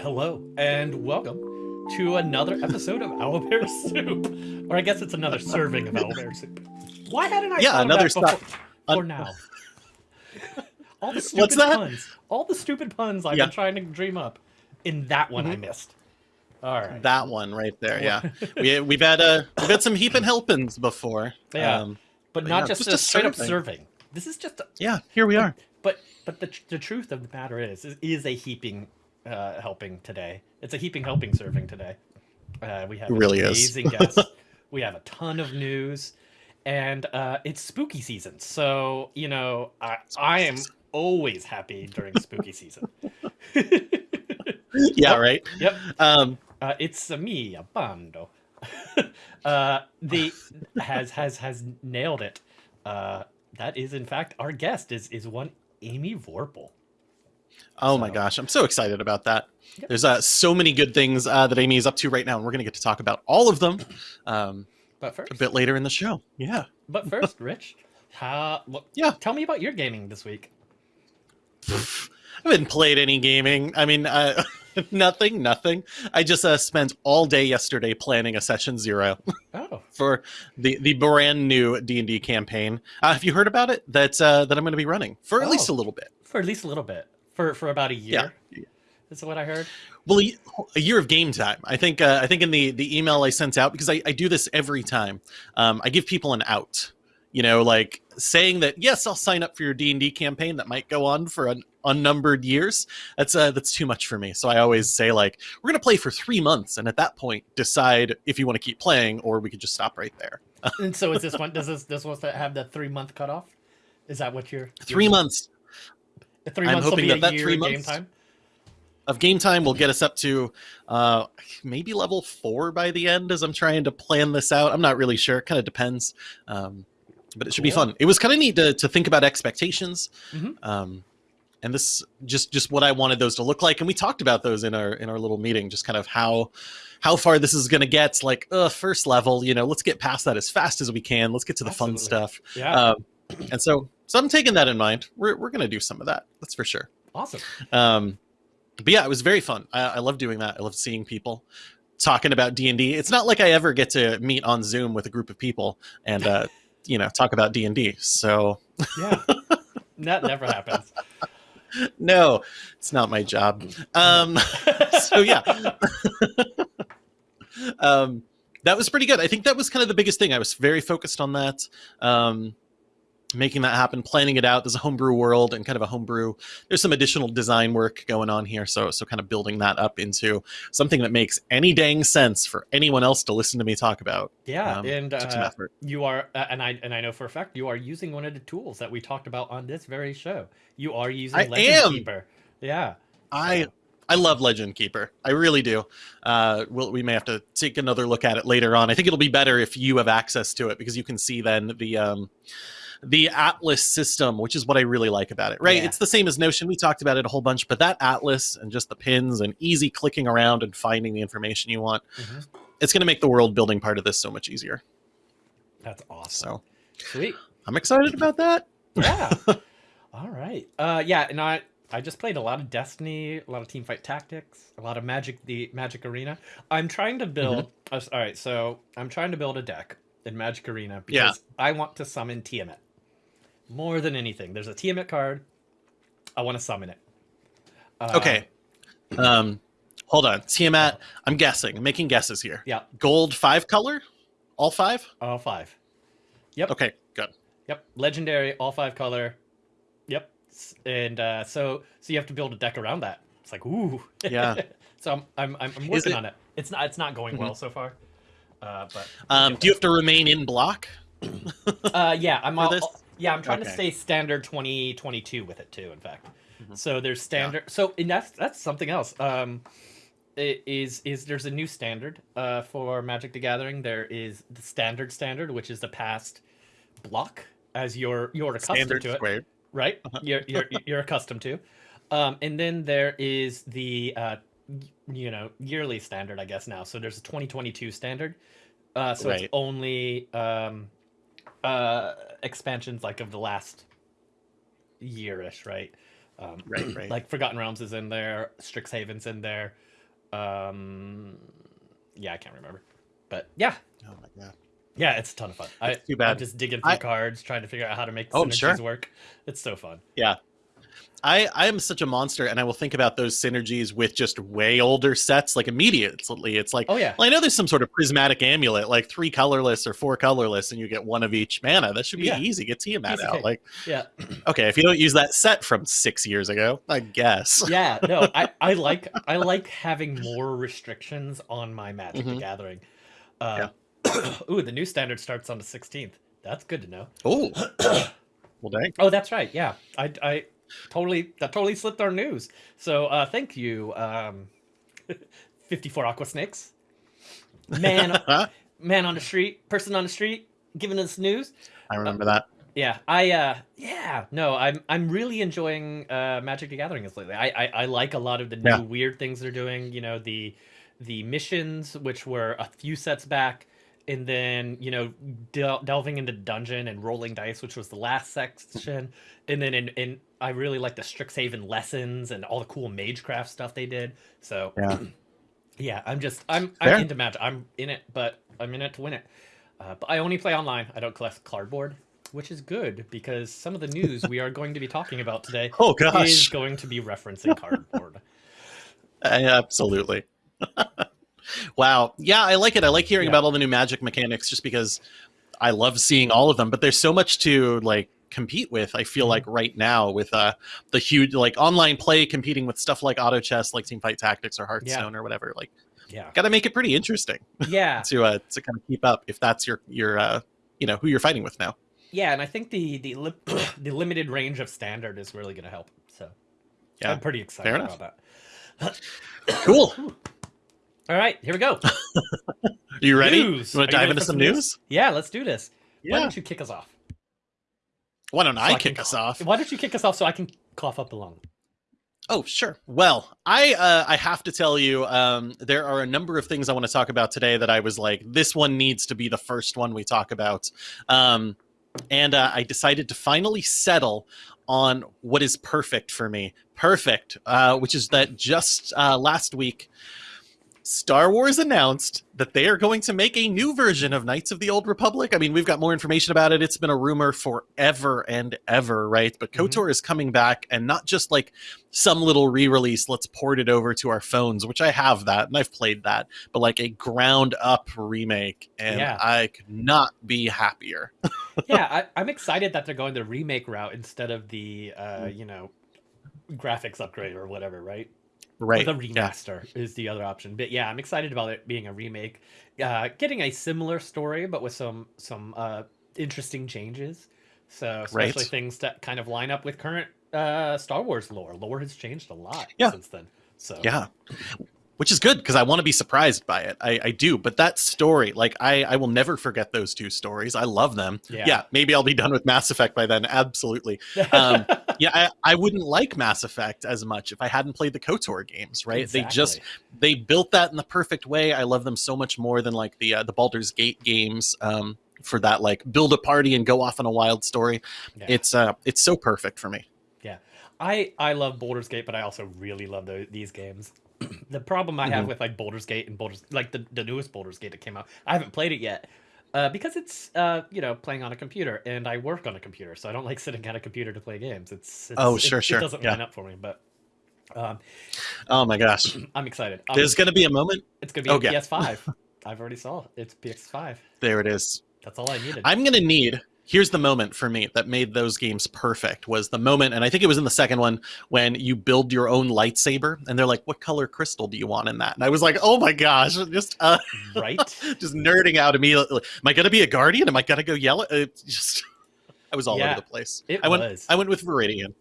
Hello and welcome to another episode of Owlbear Soup, or I guess it's another serving of Owlbear Soup. Why hadn't I? Yeah, of another that before, for now? All the stupid What's that? puns, all the stupid puns I've Yeah. been trying to dream up. In that one, I Mhm. missed. All right. That one right there. Yeah, we we've had uh we've had some heaping helpings before. Yeah. Um, but but not yeah, just, just a a straight up serving. serving. This is just. A, yeah. Here we are. but but the the truth of the matter is, is, is a heaping uh, helping today. It's a heaping helping serving today. Uh, we have really amazing guests. we have a ton of news, and uh, it's spooky season. So you know, I I am always happy during spooky season. Yeah. Right. Yep. Um. Uh, it's a me, a bando. uh, the has has has nailed it. Uh, that is in fact our guest is is one Amy Vorpahl. Oh my gosh, I'm so excited about that. Yep. There's uh, so many good things uh, that Amy is up to right now, and we're gonna get to talk about all of them um, But first, a bit later in the show. Yeah. but first, Rich, how? What, Yeah. Tell me about your gaming this week. I haven't played any gaming. I mean, uh, nothing, nothing. I just uh, spent all day yesterday planning a session zero. Oh, for the the brand new D and D campaign. Uh, have you heard about it? That uh, that I'm going to be running for at least a Oh. little bit. for at least a little bit. For for about a year. Yeah. Is what I heard. Well, a, year of game time. I think. Uh, I think in the the email I sent out because I, I do this every time. Um, I give people an out. You know, like saying that yes, I'll sign up for your D and D campaign that might go on for an unnumbered years. That's uh, that's too much for me. So I always say like we're going to play for three months, and at that point decide if you want to keep playing or we could just stop right there. And so is this one? Does this this one have the three month cutoff? Is that what you're? Three months The three I'm months will hoping be that that three game months- time. of game time will get us up to uh maybe level four by the end as i'm trying to plan this out. I'm not really sure. It kind of depends um but it should be fun. It was kind of neat to, to think about expectations Mhm. um and this just just what i wanted those to look like and we talked about those in our in our little meeting just kind of how how far this is going to get like uh first level you know let's get past that as fast as we can. Let's get to the fun stuff. Yeah. um and so so i'm taking that in mind. We're, we're going to do some of that that's for sure. Awesome. um but yeah it was very fun. I, I love doing that. I love seeing people talking about d&d it's not like i ever get to meet on zoom with a group of people and uh you know talk about d&d so. Yeah. that never happens. no it's not my job. Um so yeah. Um that was pretty good. I think that was kind of the biggest thing. I was very focused on that. Um making that happen planning it out there's a homebrew world and kind of a homebrew there's some additional design work going on here so so kind of building that up into something that makes any dang sense for anyone else to listen to me talk about Yeah, Um, and uh, you are, uh, and I and I know for a fact you are using one of the tools that we talked about on this very show. You are using I Legend am! Keeper. Yeah. i I love Legend Keeper. I really do. Uh, we'll, we may have to take another look at it later on. I think it'll be better if you have access to it because you can see then the um, the Atlas system, which is what I really like about it. Right? Yeah. It's the same as Notion. We talked about it a whole bunch, but that Atlas and just the pins and easy clicking around and finding the information you want, Mhm. it's going to make the world building part of this so much easier. That's awesome. So Sweet. I'm excited about that. Yeah. All right. Uh, yeah, and I I just played a lot of Destiny, a lot of Teamfight Tactics, a lot of Magic, the Magic Arena. I'm trying to build. Mm-hmm. uh, all right, so I'm trying to build a deck in Magic Arena because Yeah. I want to summon Tiamat more than anything. There's a Tiamat card. I want to summon it. Uh, Okay. Um, hold on, Tiamat. I'm guessing. I'm making guesses here. Yeah. Gold five color, all five. All five. Yep. Okay, good. Yep. Legendary, all five color. Yep. And uh, so so you have to build a deck around that. It's like ooh. Yeah. so I'm I'm I'm, I'm working it- on it. It's not it's not going well so far. Uh, but Um, do you have to remain in block? uh, yeah, I'm all, this? Yeah, I'm trying to stay standard 2022 with it too. In fact, Mhm. so there's standard. So and that's that's something else. Um, is is there's a new standard uh for Magic the Gathering. There is the standard standard, which is the past block as you're you're accustomed Standard to it, right? Uh-huh. You're you're you're accustomed to. Um, and then there is the uh, you know yearly standard, I guess now. So there's a 2022 standard. Uh, so it's only um, uh, expansions like of the last yearish, right? Um, Right, right. Like Forgotten Realms is in there, Strixhaven's in there. Um, yeah, I can't remember, but yeah, Oh my god. yeah, it's a ton of fun. I, It's too I'm just digging through I- cards, trying to figure out how to make Oh, synergies sure. work. It's so fun. I I am such a monster, and I will think about those synergies with just way older sets, like immediately. It's like, Oh yeah, well, I know there's some sort of prismatic amulet, like three colorless or four colorless, and you get one of each mana. That should be Yeah. easy. Get Tiamat Easy out. cake. Like, yeah. okay, if you don't use that set from six years ago, I guess. yeah no i i like i like having more restrictions on my magic the Mhm. gathering uh ooh the new standard starts on the 16th that's good to know Oh, well, dang. oh that's right yeah i i totally that totally slipped our news so uh thank you um 54 aqua snakes man man on the street person on the street giving us news I remember that. yeah, I uh yeah, no, I'm I'm really enjoying uh Magic the Gathering lately. I, I I like a lot of the new Yeah. weird things they're doing, you know, the the missions which were a few sets back and then, you know, del- delving into dungeon and rolling dice which was the last section and then in, in I really like the Strixhaven lessons and all the cool magecraft stuff they did. So Yeah. yeah, I'm just I'm Fair. I'm into Magic. I'm in it, but I'm in it to win it. Uh, but I only play online. I don't collect cardboard, which is good because some of the news we are going to be talking about today Oh is going to be referencing cardboard. absolutely. wow. Yeah, I like it. I like hearing Yeah. about all the new magic mechanics just because I love seeing all of them. But there's so much to like compete with. I feel Mhm. like right now with uh the huge like online play competing with stuff like auto chess, like Team Fight Tactics or Hearthstone or whatever. Like, Yeah, got to make it pretty interesting yeah, to uh to kind of keep up if that's your your uh you know who you're fighting with now. yeah. And I think the the li- the limited range of standard is really going to help. So Yeah, I'm pretty excited about that. Cool. All right, here we go. Are you ready? News. You want to dive into some news? Yeah, let's do this. Why don't you kick us off? Why don't So I can kick us off? Why don't you kick us off so I can cough up the lung? Oh, sure. Well, I uh, I have to tell you, um, there are a number of things I want to talk about today that I was like, this one needs to be the first one we talk about, um, and uh, I decided to finally settle on what is perfect for me. Perfect, uh, which is that just uh, last week, Star Wars announced that they are going to make a new version of Knights of the Old Republic. I mean, we've got more information about it. It's been a rumor forever and ever, right? But Mhm. KOTOR is coming back, and not just like some little re-release. Let's port it over to our phones, which I have that and I've played that, but like a ground-up remake, and Yeah. I could not be happier. yeah, I, I'm excited that they're going the remake route instead of the uh, Mm. you know graphics upgrade or whatever, right? Right? The Yeah. remaster is the other option. But yeah, I'm excited about it being a remake, uh, getting a similar story but with some some uh, interesting changes. So Right. especially things that kind of line up with current uh, Star Wars lore. Lore has changed a lot Yeah. since then. So Yeah. Which is good because I want to be surprised by it. I, I do. But that story, like, I, I will never forget those two stories. I love them. Yeah. Yeah. maybe I'll be done with Mass Effect by then. Absolutely. Um, Yeah, I, I wouldn't like Mass Effect as much if I hadn't played the KOTOR games, right? They just they built that in the perfect way. I love them so much more than like the uh, the Baldur's Gate games um, for that like build a party and go off on a wild story. Yeah. It's uh it's so perfect for me. Yeah. I I love Baldur's Gate, but I also really love tho- these games. the problem I have Mhm. with like Baldur's Gate and Baldur's like the, the newest Baldur's Gate that came out, I haven't played it yet. Uh, because it's uh, you know playing on a computer and I work on a computer, so I don't like sitting at a computer to play games. It's, it's Oh, it- sure, it, sure, doesn't yeah. line up for me, but um, Oh my gosh, I'm excited. Um, there's gonna be a moment. it's gonna be oh, yeah. PS5. I've already saw it. it's PS5. There it is. That's all I needed. I'm gonna need. Here's the moment for me that made those games perfect was the moment, and I think it was in the second one when you build your own lightsaber, and they're like, "What color crystal do you want in that?" And I was like, "Oh my gosh!" Just uh, right? just nerding out immediately. Am I gonna be a guardian? Am I gonna go yellow? It just, I was all Yeah, over the place. It I went. was. I went with Viridian.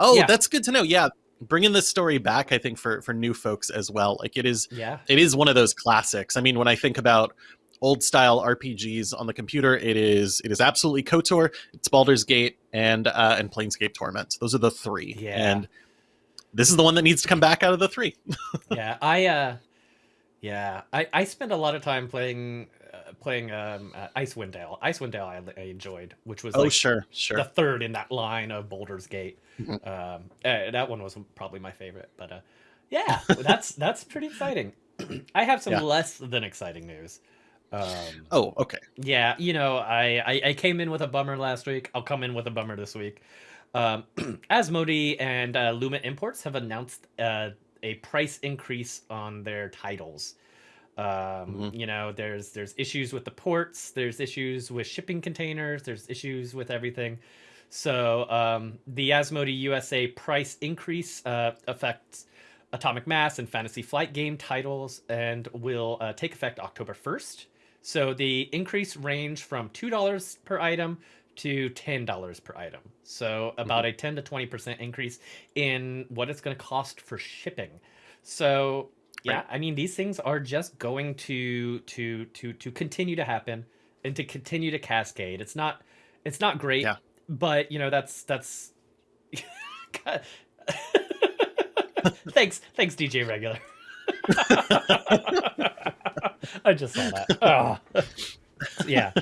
Oh, Yeah. that's good to know. Yeah, bringing this story back, I think for for new folks as well. Like it is yeah. it is one of those classics. I mean, when I think about old style RPGs on the computer, it is it is absolutely KOTOR, it's Baldur's Gate, and uh, and Planescape Torment. Those are the three. Yeah. And this is the one that needs to come back out of the three. yeah i uh yeah i i spend a lot of time playing uh, playing um, uh, Icewind Dale. Icewind Dale I, I enjoyed, which was Oh, like sure, sure. the third in that line of Baldur's Gate. Mhm. Um, uh, that one was probably my favorite. But uh, yeah, that's that's pretty exciting. I have some Yeah. less than exciting news. Um, Oh, okay. yeah, you know, I, I I came in with a bummer last week. I'll come in with a bummer this week. Um, Asmodee and uh, Luma Imports have announced uh, a price increase on their titles. Um, Mhm. You know, there's there's issues with the ports. There's issues with shipping containers. There's issues with everything. So um, the Asmodee USA price increase uh, affects Atomic Mass and Fantasy Flight game titles and will uh, take effect October 1st. So the increase range from $2 per item to $10 per item. So about mm-hmm. a 10 to 20% increase in what it's going to cost for shipping. So yeah, Right. I mean these things are just going to to to to continue to happen and to continue to cascade. It's not it's not great, Yeah. but you know that's that's thanks thanks DJ regular. I just saw that. Oh. yeah.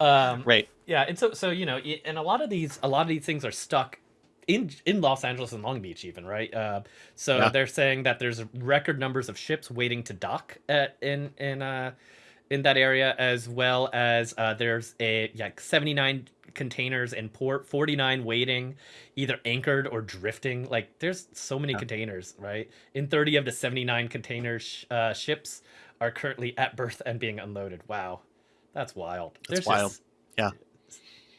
Um, Right. yeah, and so so you know, and a lot of these a lot of these things are stuck in in Los Angeles and Long Beach, even right. Uh, so Yeah. they're saying that there's record numbers of ships waiting to dock at, in in uh in that area, as well as uh, there's a yeah 79 containers in port, 49 waiting, either anchored or drifting. Like there's so many Yeah. containers, right? In 30 of the 79 container sh- uh, ships are currently at berth and being unloaded. Wow, that's wild. That's There's wild. just Yeah.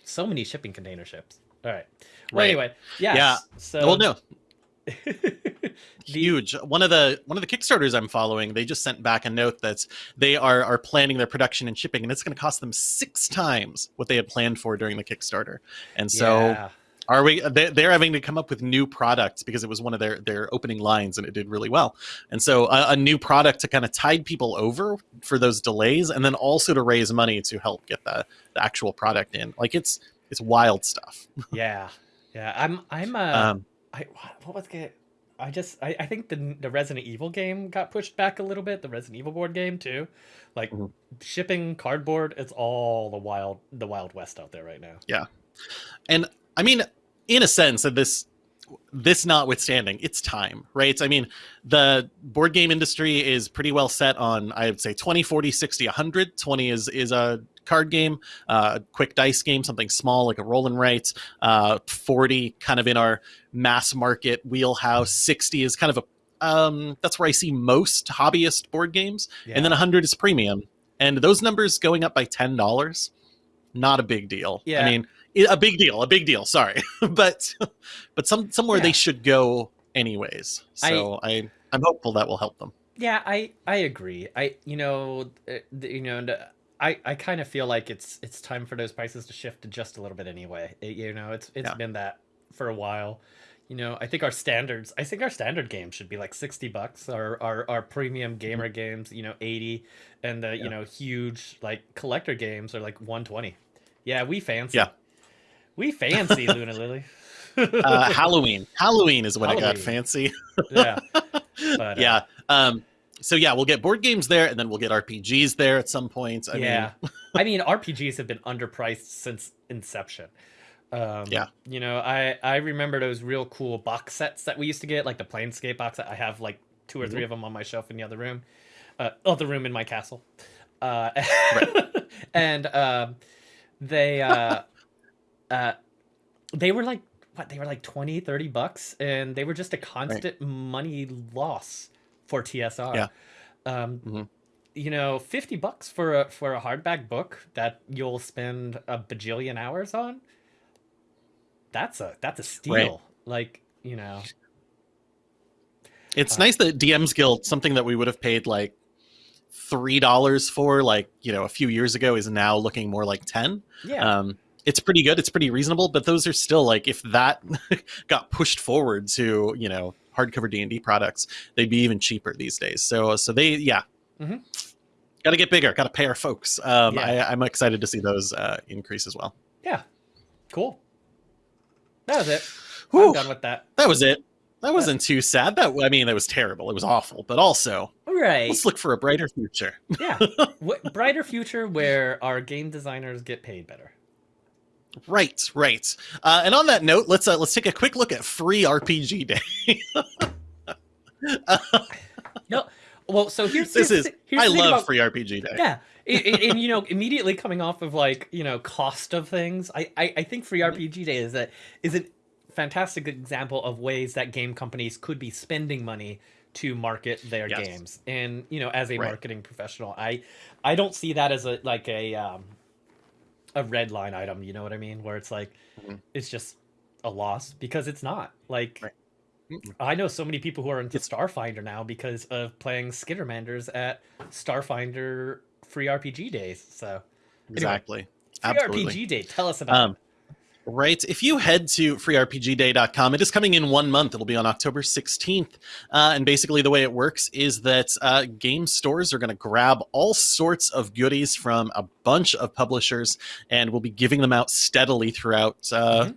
so many shipping container ships. All right. Well, Right. anyway, yes. Yeah. So well, no, huge. One of the one of the Kickstarters I'm following, they just sent back a note that they are are planning their production and shipping, and it's going to cost them six times what they had planned for during the Kickstarter. And so, Yeah. are we? They, they're having to come up with new products because it was one of their their opening lines, and it did really well. And so, a, a new product to kind of tide people over for those delays, and then also to raise money to help get the, the actual product in. Like it's it's wild stuff. yeah, yeah. I'm I'm uh Um, I what- what was it? I just I, I think the the Resident Evil game got pushed back a little bit. The Resident Evil board game too, like Mhm. shipping cardboard. It's all the wild the wild west out there right now. Yeah, and I mean, in a sense, of this this notwithstanding, it's time, right? I mean, the board game industry is pretty well set on, I would say, 20, 40, 60, 100. 20 is is a card game, uh, quick dice game, something small like a roll and write. Uh, 40 kind of in our mass market wheelhouse. 60 is kind of a um, that's where I see most hobbyist board games, and then 100 is premium. And those numbers going up by ten dollars, not a big deal. Yeah. I mean, a big deal, a big deal. Sorry, but but some somewhere Yeah. they should go anyways. So I, I am hopeful that will help them. Yeah, I I agree. I you know you know I I kind of feel like it's it's time for those prices to shift just a little bit anyway. It- you know, it's it's Yeah. been that for a while. You know, I think our standards. I think our standard games should be like sixty bucks. Our our, our premium gamer games, you know, eighty, and the Mm-hmm. Yeah. you know huge like collector games are like one twenty. Yeah, we fancy. Yeah. we fancy Luna Lily. Uh, Halloween, Halloween is when it got fancy. yeah, but, uh, yeah. Um. So yeah, we'll get board games there, and then we'll get RPGs there at some point. I yeah, mean, I mean RPGs have been underpriced since inception. Um, Yeah. you know, I I remember those real cool box sets that we used to get, like the Planescape box set. I have like 2 or Mhm. three of them on my shelf in the other room, uh, other room in my castle. Uh, and um, they uh, uh, they were like what they were like 20 30 bucks and they were just a constant money loss for tsr Yeah. um Mhm. you know 50 bucks for a for a hardback book that you'll spend a bajillion hours on that's a that's a steal like you know It's Uh, nice that DM's Guild, something that we would have paid like three dollars for, like you know, a few years ago, is now looking more like ten. yeah Um, it's pretty good. It's pretty reasonable, but those are still like if that got pushed forward to you know hardcover D and D products, they'd be even cheaper these days. So so they yeah. Mhm. Got to get bigger. Got to pay our folks. Um, Yeah. I, I'm excited to see those uh, increase as well. yeah cool that was it Whew. i'm done with that That was it. That wasn't too sad. That I mean, that was terrible. It was awful, but also it right. Let's look for a brighter future. yeah. What, brighter future where our game designers get paid better. Right, right. Uh, and on that note, let's uh, let's take a quick look at free RPG Day. No. Well, so here's this here's, is here's I love about- free RPG Day. Yeah. and, and- you know, immediately coming off of like you know cost of things, I I, I think free. RPG Day is that is a fantastic example of ways that game companies could be spending money to market their Yes. games. And you know, as a Right. marketing professional, I I don't see that as a like a um a red line item. You know what I mean? Where it's like Mhm. it's just a loss because it's not like. Right. I know so many people who are into Starfinder now because of playing Skittermanders at Starfinder free RPG days. So Exactly. free Absolutely. RPG day, tell us about Um, right. If you head to freerpgday.com, it is coming in one month. It'll be on October 16th. Uh, and basically, the way it works is that uh, game stores are going to grab all sorts of goodies from a bunch of publishers and we'll be giving them out steadily throughout uh, Mhm.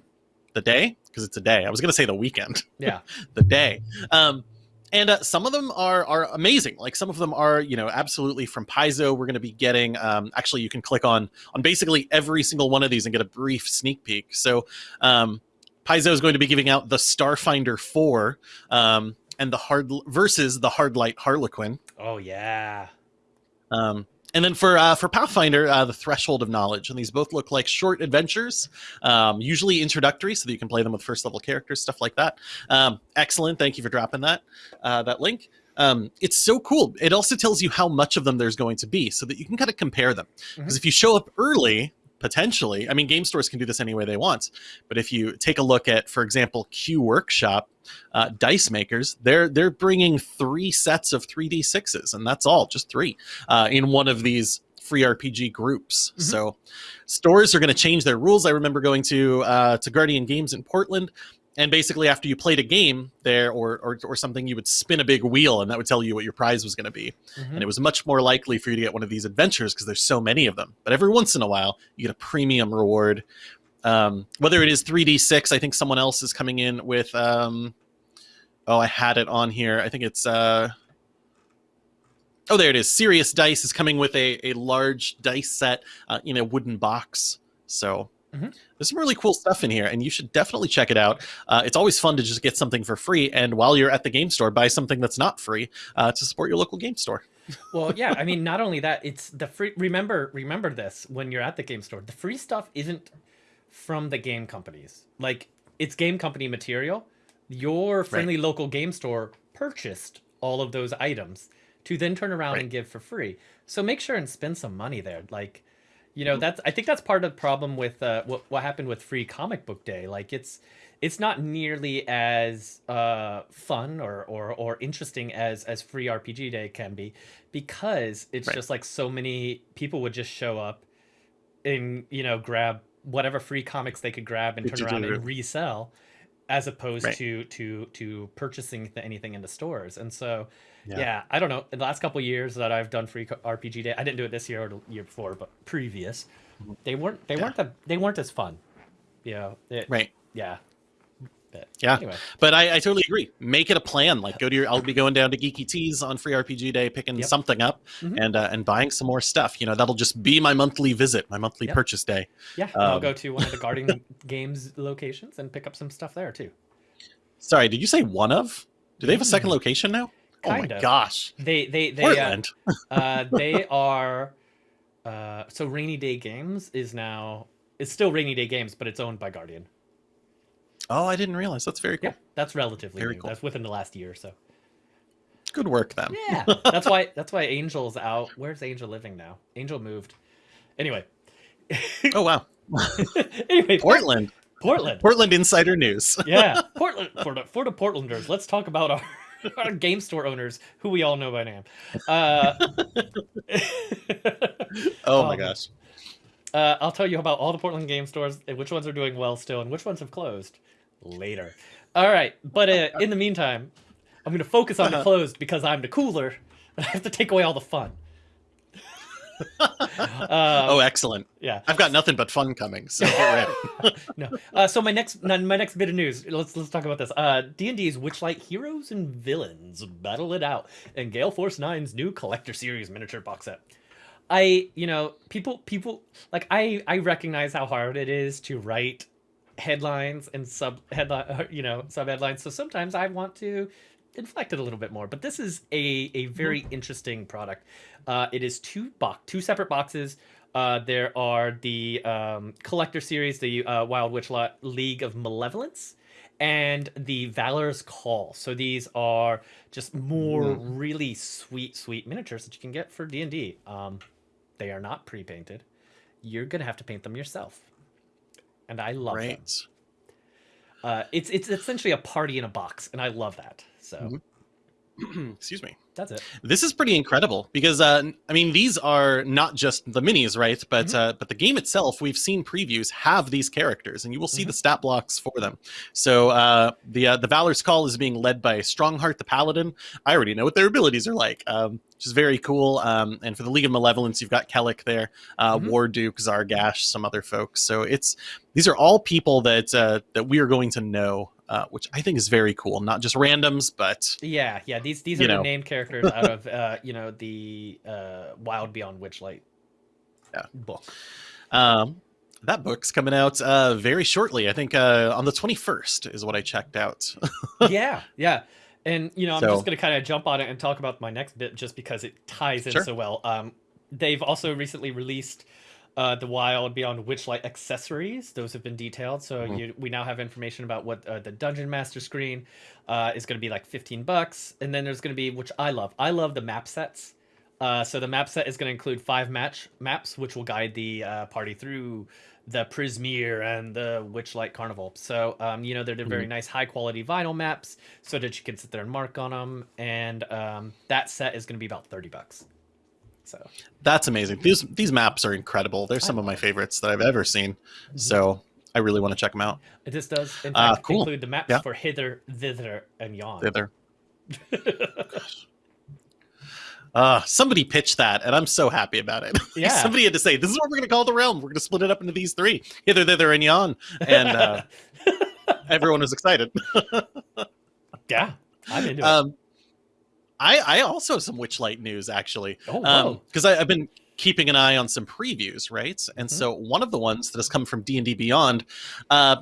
the day because it's a day. I was going to say the weekend. Yeah. the day. Um, and uh, some of them are are amazing. Like some of them are, you know, absolutely from Paizo. We're going to be getting. Um, actually, you can click on on basically every single one of these and get a brief sneak peek. So, um, Paizo is going to be giving out the Starfinder Four um, and the hard versus the Hardlight Harlequin. Oh yeah. Um, and then for uh, for Pathfinder, uh, the Threshold of Knowledge, and these both look like short adventures, um, usually introductory, so that you can play them with first level characters, stuff like that. Um, excellent, thank you for dropping that uh, that link. Um, it's so cool. It also tells you how much of them there's going to be, so that you can kind of compare them. Because if you show up early, potentially, I mean, game stores can do this any way they want. But if you take a look at, for example, Q Workshop, uh, dice makers, they're they're bringing three sets of 3d6s, and that's all, just three, uh, in one of these free RPG groups. Mhm. So stores are going to change their rules. I remember going to uh, to Guardian Games in Portland. And basically, after you played a game there or, or, or something, you would spin a big wheel, and that would tell you what your prize was going to be Mhm. and it was much more likely for you to get one of these adventures because there's so many of them. But every once in a while, you get a premium reward. Um, whether it is 3d6, I think someone else is coming in with. Um, oh, I had it on here. I think it's. Uh, oh, there it is. Sirius Dice is coming with a, a large dice set uh, in a wooden box. So. Mhm. There's some really cool stuff in here, and you should definitely check it out. Uh, it's always fun to just get something for free, and while you're at the game store, buy something that's not free uh, to support your local game store. well, yeah. I mean, not only that, it's the free. Remember, remember this when you're at the game store. The free stuff isn't from the game companies. Like it's game company material. Your friendly local game store purchased all of those items to then turn around Right. and give for free. So make sure and spend some money there. Like, you know, Mhm. that's I think that's part of the problem with uh, what what happened with free comic book day. Like it's it's not nearly as uh, fun or, or or interesting as as free RPG day can be because it's Right. just like so many people would just show up and you know grab whatever free comics they could grab and turn around and resell as opposed Right. to to to purchasing anything in the stores and so Yeah. yeah. i don't know in the last couple years that i've done free rpg day i didn't do it this year or the year before but previous Mhm. they weren't they Yeah. weren't the, they weren't as fun you know Right. yeah but Yeah. anyway But I, I totally agree. Make it a plan. Like go to your. I'll be going down to Geeky Tees on Free RPG Day, picking Yep. something up Mhm. and uh, and buying some more stuff. You know, that'll just be my monthly visit, my monthly Yep. purchase day. yeah and i'll Um, go to one of the guardian games locations and pick up some stuff there too Sorry, did you say one of? Do they have a second Mm. location now? Oh Kind my of. gosh, they they they uh, Portland. uh, they are uh, so rainy day games is now it's still rainy day games but it's owned by guardian Oh, I didn't realize. That's very cool. yeah that's relatively Very new cool. that's within the last year or so Good work, then. yeah that's why that's why angel's out where's angel living now angel moved anyway Oh wow, anyway Portland. portland Portland Insider News. yeah portland for the, for the portlanders let's talk about our our game store owners who we all know by name uh Oh my Um, gosh. Uh, I'll tell you about all the Portland game stores and which ones are doing well still and which ones have closed later. All right, but uh, in the meantime, I'm going to focus on the closed because I'm the cooler and I have to take away all the fun. Uh, oh, excellent! yeah. I've got nothing but fun coming, so get ready. no. Uh, so my next my next bit of news. Let's let's talk about this. Uh, D and D's Witchlight Heroes and Villains Battle It Out and Gale Force 9's new Collector Series miniature box set. I you know people people like I I recognize how hard it is to write headlines and sub headline you know sub headlines. So sometimes I want to inflect it a little bit more. But this is a a very interesting product. Uh, it is two box two separate boxes. Uh, there are the um, collector series, the uh, Wild Witchlight League of Malevolence, and the Valor's Call. So these are just more Mm. really sweet, sweet miniatures that you can get for D and D. Um, they are not pre-painted. You're gonna have to paint them yourself, and I love them. Uh, it's it's essentially a party in a box, and I love that. So Mhm. Excuse me. that's it. This is pretty incredible because uh, I mean these are not just the minis, right? But Mhm. uh, but the game itself, we've seen previews have these characters, and you will see Mhm. the stat blocks for them. So uh, the uh, the Valor's Call is being led by Strongheart the Paladin. I already know what their abilities are like, um, which is very cool. Um, and for the League of Malevolence, you've got Kelek there, uh, Mhm. War Duke, Zargash, some other folks. So it's these are all people that uh, that we are going to know. Uh, which I think is very cool. Not just randoms, but Yeah, yeah. These these are the know. named characters out of uh, you know the uh, Wild Beyond Witchlight Yeah. book. Um, that book's coming out uh, very shortly. I think uh, on the 21st is what I checked out. yeah, yeah. And you know, I'm So- just gonna kind of jump on it and talk about my next bit just because it ties in Sure. so well. Um, they've also recently released uh, the Wild Beyond Witchlight accessories. Those have been detailed, so Mhm. you, we now have information about what uh, the Dungeon Master screen uh, is going to be like 15 bucks, and then there's going to be which I love. I love the map sets. Uh, so the map set is going to include five match maps, which will guide the uh, party through the Prismeer and the Witchlight Carnival. So um, you know they're, they're very nice, high quality vinyl maps, so that you can sit there and mark on them. And um, that set is going to be about 30 bucks. So That's amazing. These these maps are incredible. They're some of my favorites that I've ever seen. So I really want to check them out. this does in Ah, fact cool. include the maps Yeah. for hither, thither, and yon. They're there. Uh, somebody pitched that, and I'm so happy about it. Yeah. somebody had to say, "This is what we're going to call the realm. We're going to split it up into these three: hither, thither, and yon." And uh, everyone was excited. yeah, I'm into it. I I also have some Witchlight news actually. Oh, um because i've been keeping an eye on some previews right and Mhm. so one of the ones that has come from d&d beyond uh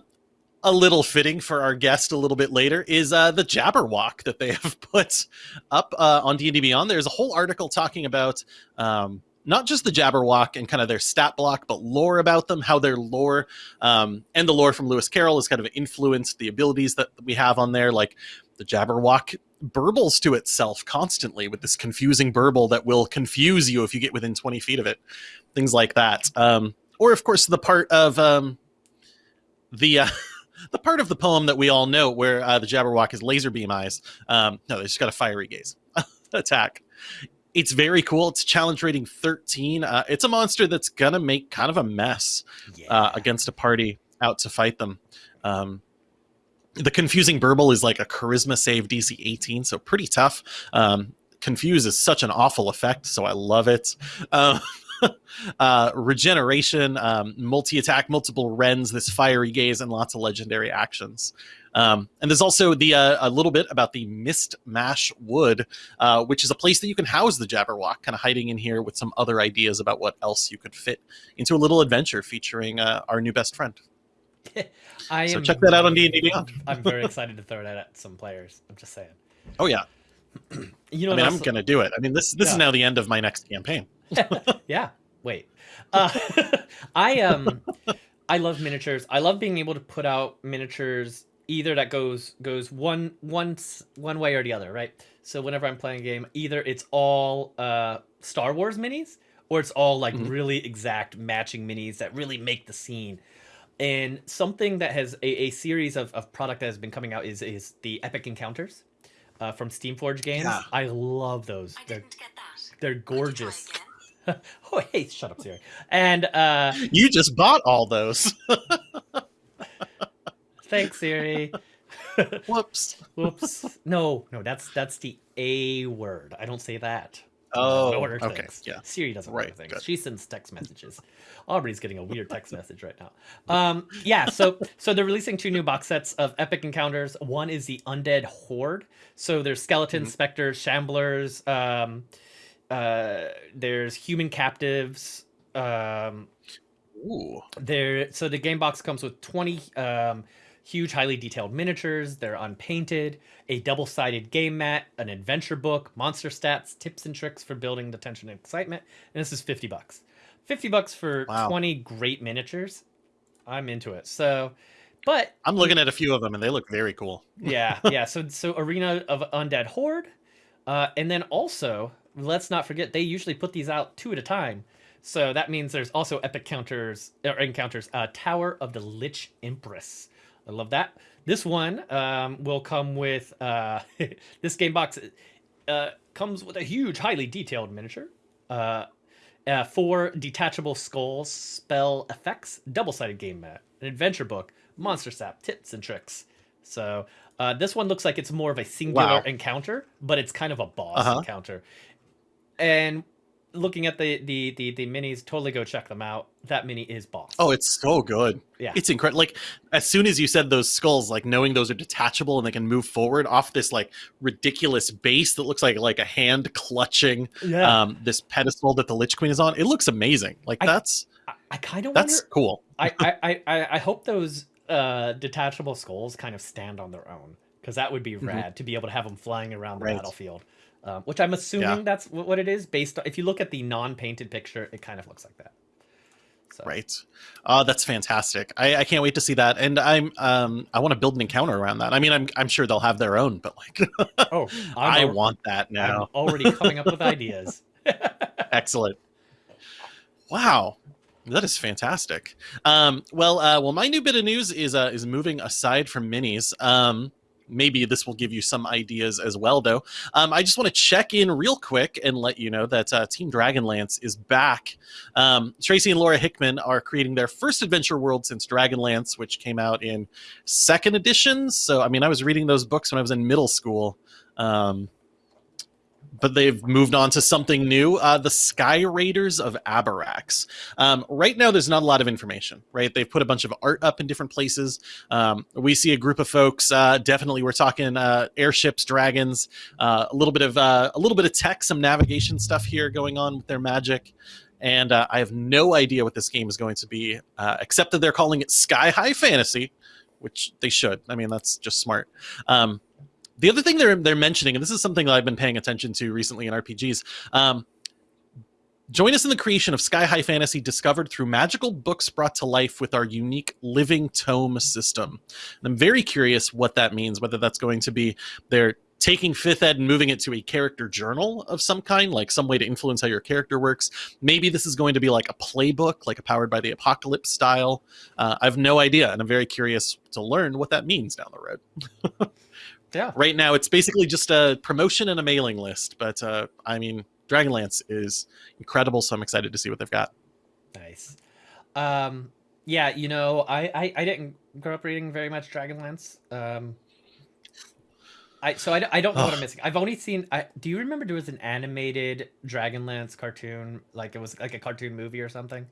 a little fitting for our guest a little bit later is uh, the Jabberwock that they have put up uh, on D&D Beyond. There's a whole article talking about um, not just the Jabberwock and kind of their stat block, but lore about them, how their lore um, and the lore from Lewis Carroll has kind of influenced the abilities that we have on there. Like the Jabberwock burbles to itself constantly with this confusing burble that will confuse you if you get within 20 feet of it. Things like that. Um, or, of course, the part of um, the. Uh, the part of the poem that we all know where uh, the Jabberwock is laser beam eyes. Um, no, they just got a fiery gaze attack. It's very cool. It's challenge rating 13. Uh, it's a monster that's gonna make kind of a mess yeah. uh, against a party out to fight them. Um, the confusing burble is like a charisma save DC 18, so pretty tough. Um, confuse is such an awful effect, so I love it. Um, uh, regeneration, um, multi attack, multiple rends, this fiery gaze, and lots of legendary actions. Um, and there's also the uh, a little bit about the Mist Mash Wood, uh, which is a place that you can house the Jabberwock, kind of hiding in here with some other ideas about what else you could fit into a little adventure featuring uh, our new best friend. I so am check that out on D&D Beyond. I'm very excited to throw that at some players. I'm just saying. Oh yeah, You know, I mean I'm gonna do it. I mean this this is now the end of my next campaign. yeah. Wait. Uh, I um, I love miniatures. I love being able to put out miniatures either that goes goes one s- one way or the other, right? So whenever I'm playing a game, either it's all uh Star Wars minis or it's all like Mhm. really exact matching minis that really make the scene. And something that has a, a series of, of product that has been coming out is is the Epic Encounters uh, from Steamforge Games. Yeah. I love those. I They're didn't get that. they're Could you try gorgeous. oh hey, shut up, Siri. And uh You just bought all those. thanks, Siri. Whoops. Whoops. No, no, that's that's the A word. I don't say that. Oh, order okay, things. yeah. Siri doesn't Right, order things. good. She sends text messages. Aubrey's getting a weird text message right now. Um, yeah, so so they're releasing two new box sets of epic encounters. One is the Undead Horde. So there's skeletons, Mhm. specters, shamblers. Um, uh, there's human captives. Um, Ooh. there so the game box comes with 20 um, huge highly detailed miniatures. They're unpainted a double-sided game mat an adventure book monster stats tips and tricks for building the tension and excitement and this is 50 bucks. 50 bucks for Wow. 20 great miniatures. I'm into it. So but I'm looking at a few of them and they look very cool. yeah yeah. So so arena of undead horde uh, and then also let's not forget they usually put these out two at a time. So that means there's also epic counters or encounters uh, tower of the lich empress i love that this one um, will come with uh, this game box uh, comes with a huge highly detailed miniature uh, uh, four detachable skulls spell effects double-sided game mat an adventure book monster sap tips and tricks so uh, this one looks like it's more of a singular Wow. encounter but it's kind of a boss Uh-huh. encounter and looking at the, the the the minis totally go check them out that mini is boss Oh, it's so good. Yeah. It's incredible. Like as soon as you said those skulls, like knowing those are detachable and they can move forward off this like ridiculous base that looks like like a hand clutching yeah um this pedestal that the Lich Queen is on. It looks amazing. Like I- that's i, I kind of wonder that's cool. I, I, I- I, hope those uh, detachable skulls kind of stand on their own because that would be Mhm. rad to be able to have them flying around the Right. battlefield. Um, which I'm assuming Yeah. that's what it is based on. If you look at the non-painted picture, it kind of looks like that. So, Right. Oh, that's fantastic. I, I can't wait to see that. And I'm um I want to build an encounter around that. I mean, I'm I'm sure they'll have their own, but like Oh, i I'm, al- want that I'm now. already coming up with ideas. Excellent. Wow. That is fantastic. Um, well, uh, well, my new bit of news is uh, is moving aside from minis. Um, maybe this will give you some ideas as well, though. Um, I just want to check in real quick and let you know that uh, Team Dragonlance is back. Um, Tracy and Laura Hickman are creating their first adventure world since Dragonlance, which came out in second edition. So, I mean, I was reading those books when I was in middle school. Um, but they've moved on to something new uh, the Sky Raiders of Abarax. Um, right now, there's not a lot of information, right? They've put a bunch of art up in different places. Um, we see a group of folks. Uh, definitely, we're talking uh, airships, dragons, uh, a little bit of uh, a little bit of tech, some navigation stuff here going on with their magic. And uh, I have no idea what this game is going to be, except that they're calling it Sky High Fantasy, which they should. I mean, that's just smart. Um, the other thing they're they're mentioning, and this is something that I've been paying attention to recently in RPGs. Um, join us in the creation of Sky High Fantasy, discovered through magical books brought to life with our unique living tome system. And I'm very curious what that means. Whether that's going to be they're taking fifth ed and moving it to a character journal of some kind, like some way to influence how your character works. Maybe this is going to be like a playbook, like a powered by the apocalypse style. Uh, I have no idea, and I'm very curious to learn what that means down the road. Yeah. right now it's basically just a promotion and a mailing list but uh, i mean dragonlance is incredible so i'm excited to see what they've got Nice. Um, yeah, you know, I, I I didn't grow up reading very much Dragonlance. Um, I so I, I don't know what I'm missing. I've only seen. I do you remember there was an animated Dragonlance cartoon, like it was like a cartoon movie or something?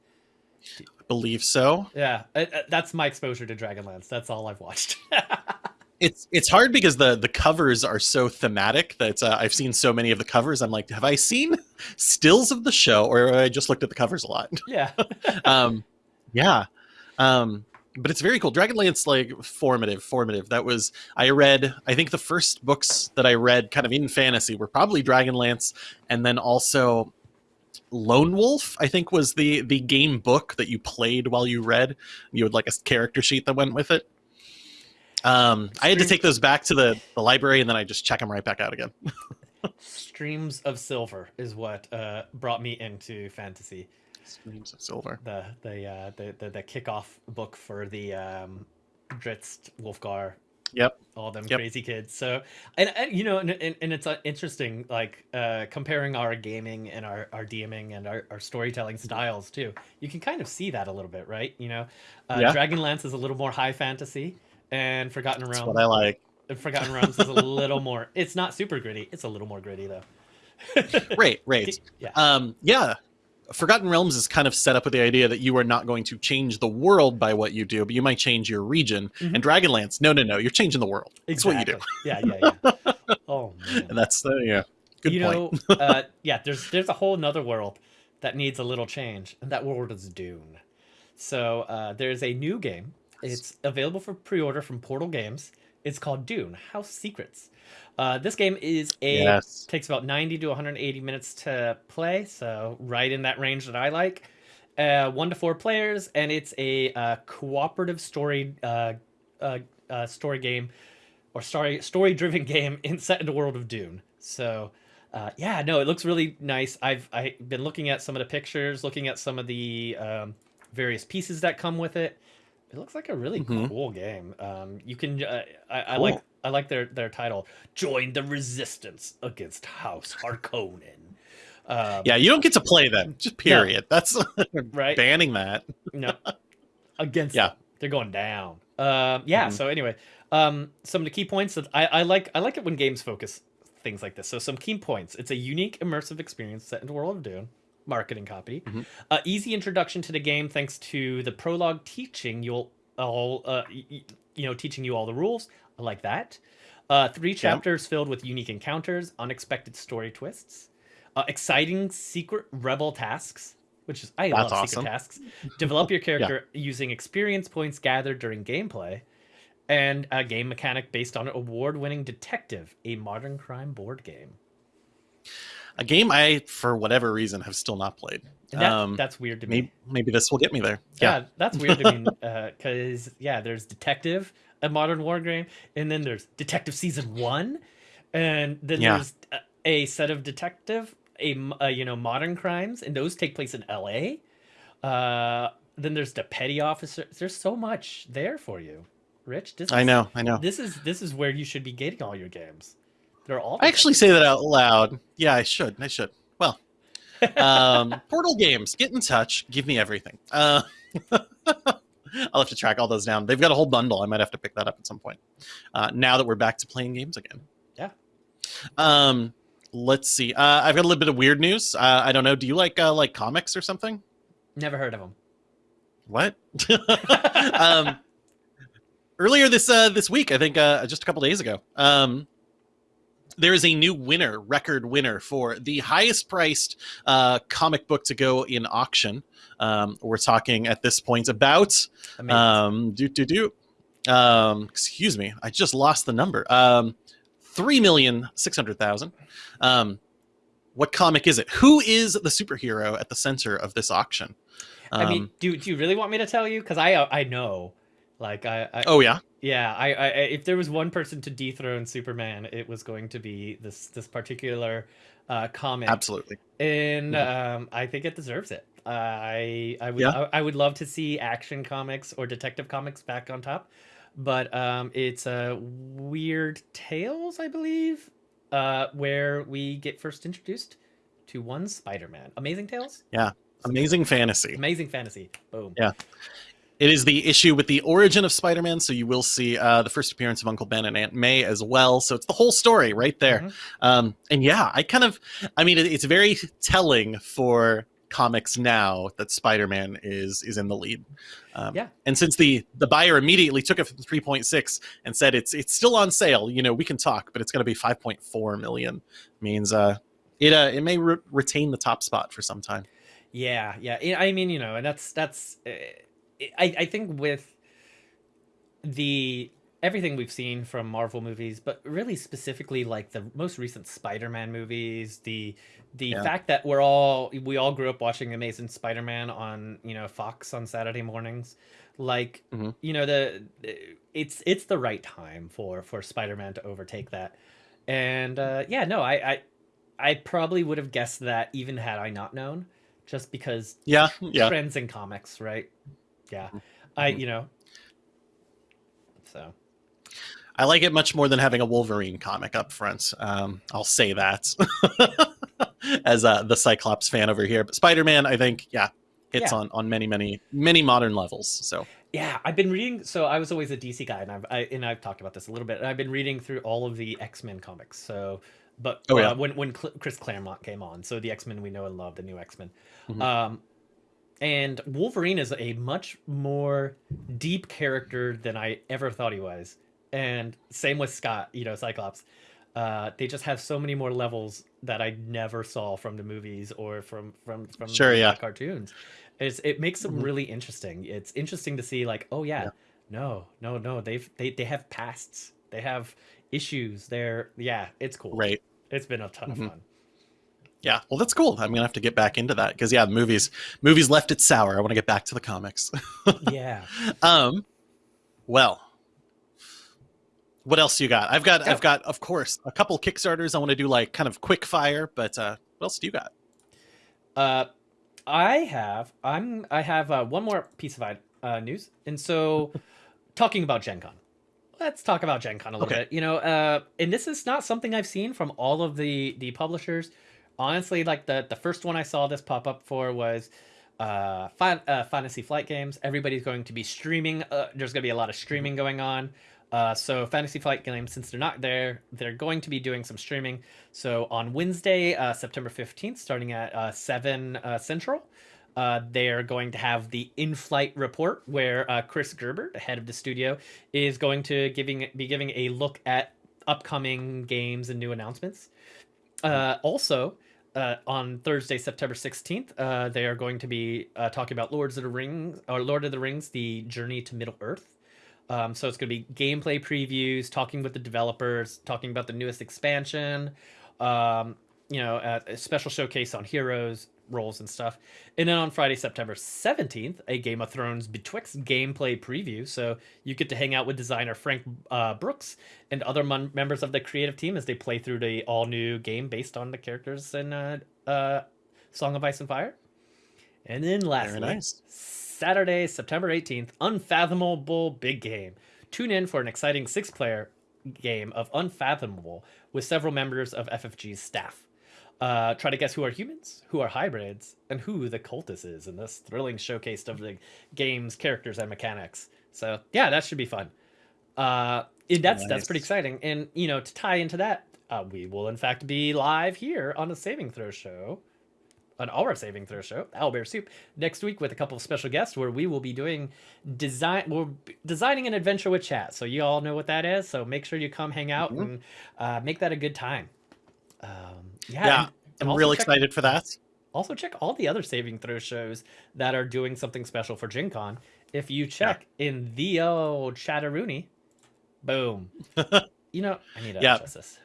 i believe so Yeah, uh, uh, that's my exposure to Dragonlance. That's all I've watched. it's it's hard because the the covers are so thematic that uh, i've seen so many of the covers. I'm like have i seen stills of the show or i just looked at the covers a lot? Yeah. um yeah. Um but it's very cool. Dragonlance like formative formative. That was i read i think the first books that i read kind of in fantasy were probably dragonlance and then also lone wolf i think was the the game book that you played while you read. You had like a character sheet that went with it um i had to take those back to the, the library and then i just check them right back out again Streams of Silver is what uh, brought me into fantasy. streams of silver The the uh, the, the the kickoff book for the um, Drizzt Wulfgar Yep. all them Yep. crazy kids. So, and, and you know, and, and, and it's uh, interesting, like uh, comparing our gaming and our, our DMing and our, our storytelling styles too. You can kind of see that a little bit, right? You know, uh, Yeah. Dragonlance is a little more high fantasy, and Forgotten that's Realms, what i like Forgotten Realms is a little more. It's not super gritty. It's a little more gritty though. right, right. Yeah. Um, yeah. Forgotten Realms is kind of set up with the idea that you are not going to change the world by what you do, but you might change your region. Mhm. And Dragonlance, no, no, no, you're changing the world. That's what you do. Yeah, yeah, yeah. Oh man. And that's the yeah. Good you point. know, uh, yeah, there's there's a whole nother world that needs a little change, and that world is Dune. So uh, there's a new game. It's available for pre-order from Portal Games. It's called Dune: House Secrets. Uh, this game is a yes. takes about 90 to 180 minutes to play, so right in that range that I like. Uh, one to four players, and it's a uh, cooperative story uh, uh, uh, story game or story story driven game in set in the world of Dune. So uh, yeah, no, it looks really nice. I've I've been looking at some of the pictures, looking at some of the um, various pieces that come with it. It looks like a really Mhm. cool game. Um, you can uh, I, I Cool. like I like their their title. Join the resistance against House Harkonnen. Um, Yeah, you don't get to play them. Just period. That's right. banning that. No, against Yeah. them. they're going down. Um, yeah. Mhm. So anyway, um, some of the key points that I, I like. I like it when games focus things like this. So some key points. It's a unique immersive experience set in the world of Dune. Marketing copy. Mhm. Uh, easy introduction to the game thanks to the prologue teaching you'll all uh, you know teaching you all the rules. I like that. Uh, three chapters filled with unique encounters, unexpected story twists, uh, exciting secret rebel tasks, which is I That's love awesome. secret tasks. Develop your character using experience points gathered during gameplay, and a game mechanic based on award-winning Detective, a modern crime board game. A game I, for whatever reason, have still not played. That, Um, that's weird to me. Maybe, maybe this will get me there. yeah. Yeah. that's weird to me because yeah, there's Detective, a modern war game, and then there's Detective Season One, and then Yeah. there's a, a set of Detective, a, uh, you know modern crimes, and those take place in L.A. Uh, then there's the Petty Officer. There's so much there for you, Rich. This I know. I know. This is this is where you should be getting all your games. They're all. I actually say that out loud. Yeah, I should. I should. Well, um, Portal Games, get in touch. Give me everything. Uh, I'll have to track all those down. They've got a whole bundle. I might have to pick that up at some point. Uh, now that we're back to playing games again. Yeah. Um, let's see. Uh, I've got a little bit of weird news. Uh, I don't know. Do you like uh, like comics or something? never heard of them. What? um, earlier this uh, this week, I think uh, just a couple days ago, um, there is a new winner, record winner for the highest priced uh, comic book to go in auction. Um, we're talking at this point about um, do do do. Um, excuse me, I just lost the number. Um, three million six hundred thousand. Um, what comic is it? Who is the superhero at the center of this auction? I mean, Um, do do you really want me to tell you? Because I I know, like I, I oh yeah, yeah I, I if there was one person to dethrone Superman, it was going to be this this particular uh, comic, absolutely. and um, I think it deserves it. Uh, I I would Yeah. I, I would love to see action comics or detective comics back on top, but um, it's uh, Weird Tales, I believe, uh, where we get first introduced to one Spider-Man. Amazing Tales, Yeah. Amazing fantasy. amazing fantasy. Boom. Yeah. It is the issue with the origin of Spider-Man, so you will see uh, the first appearance of Uncle Ben and Aunt May as well. So it's the whole story right there. Mhm. Um, and yeah, I kind of, I mean, it, it's very telling for comics now that Spider-Man is is in the lead. Um, Yeah. And since the the buyer immediately took it from 3.6 and said it's it's still on sale, you know, we can talk, but it's going to be 5.4 million. Means uh, it uh, it may re- retain the top spot for some time. Yeah, yeah. I I mean, you know, and that's that's. I I think with the everything we've seen from Marvel movies, but really specifically like the most recent Spider-Man movies, the the Yeah. fact that we're all we all grew up watching Amazing Spider-Man on you know Fox on Saturday mornings, like Mhm. you know the it's it's the right time for for Spider-Man to overtake that, and uh, yeah, no, I I I probably would have guessed that even had I not known, just because Yeah, yeah. trends in comics, right? Yeah. I, Mhm. you know. So, I like it much more than having a Wolverine comic up front. Um, I'll say that as uh, the Cyclops fan over here. But Spider-Man, I think, yeah, hits Yeah. on on many, many, many modern levels. So yeah, I've been reading so I was always a DC guy and I've I, and I've talked about this a little bit. And I've been reading through all of the X-Men comics. So, but Oh, uh, yeah. when when Cl- Chris Claremont came on, so the X Men we know and love, the new X Men, Mhm. um, and Wolverine is a much more deep character than I ever thought he was, and same with Scott, you know, Cyclops. Uh, they just have so many more levels that I never saw from the movies or from from from Sure, the yeah. cartoons. It's, it makes them Mhm. really interesting. It's interesting to see, like, oh yeah, Yeah. no, no, no, they've they they have pasts, they have issues. They're yeah, it's cool. Right. It's been a ton Mhm. of fun. Yeah. Well, that's cool. I'm gonna have to get back into that because yeah, the movies movies left it sour. I want to get back to the comics. yeah. um. Well. What else you got? I've got. I've got of course a couple Kickstarters. I want to do like kind of quick fire, but uh, what else do you got? Uh, I have I'm I have uh, one more piece of uh, news, and so talking about Gen Con. Let's talk about Gen Con a little Okay. bit. You know, uh, and this is not something I've seen from all of the the publishers. Honestly, like the the first one I saw this pop up for was uh, Fan- uh Fantasy Flight Games. Everybody's going to be streaming. Uh, there's going to be a lot of streaming going on. Uh, so Fantasy Flight Games, since they're not there, they're going to be doing some streaming. So on Wednesday, uh, September 15th, starting at uh, 7 uh, Central, uh, they're going to have the in-flight report where uh, Chris Gerber, the head of the studio, is going to giving be giving a look at upcoming games and new announcements. Uh, also, uh, on Thursday, September 16th, uh, they are going to be uh, talking about Lords of the Rings or Lord of the Rings: The Journey to Middle Earth. Um, so it's going to be gameplay previews, talking with the developers, talking about the newest expansion, um, you know, a, a special showcase on heroes, roles, and stuff. And then on Friday, September 17th, a Game of Thrones B'Twixt gameplay preview. So you get to hang out with designer Frank uh, Brooks and other mon- members of the creative team as they play through the all new game based on the characters in uh, uh, Song of Ice and Fire. And then lastly, nice. Saturday, September 18th, Unfathomable Big Game. Tune in for an exciting six player game of Unfathomable with several members of FFG's staff. Uh, try to guess who are humans, who are hybrids, and who the cultist is in this thrilling showcase of the game's characters and mechanics. So, yeah, that should be fun. Uh, and that's that's pretty exciting. And, you know, to tie into that, uh, we will in fact be live here on the Saving Throw Show on our saving throw show, Owlbear Soup, next week with a couple of special guests where we will be doing design. We're designing an adventure with chat, so you all know what that is. So make sure you come hang out Mhm. and uh, make that a good time. Um, yeah, Yeah, and- and I'm real check- excited for that. Also check all the other saving throw shows that are doing something special for Gen Con. If you check in the old Chatteroony, boom. you know, I need to Yeah. adjust this.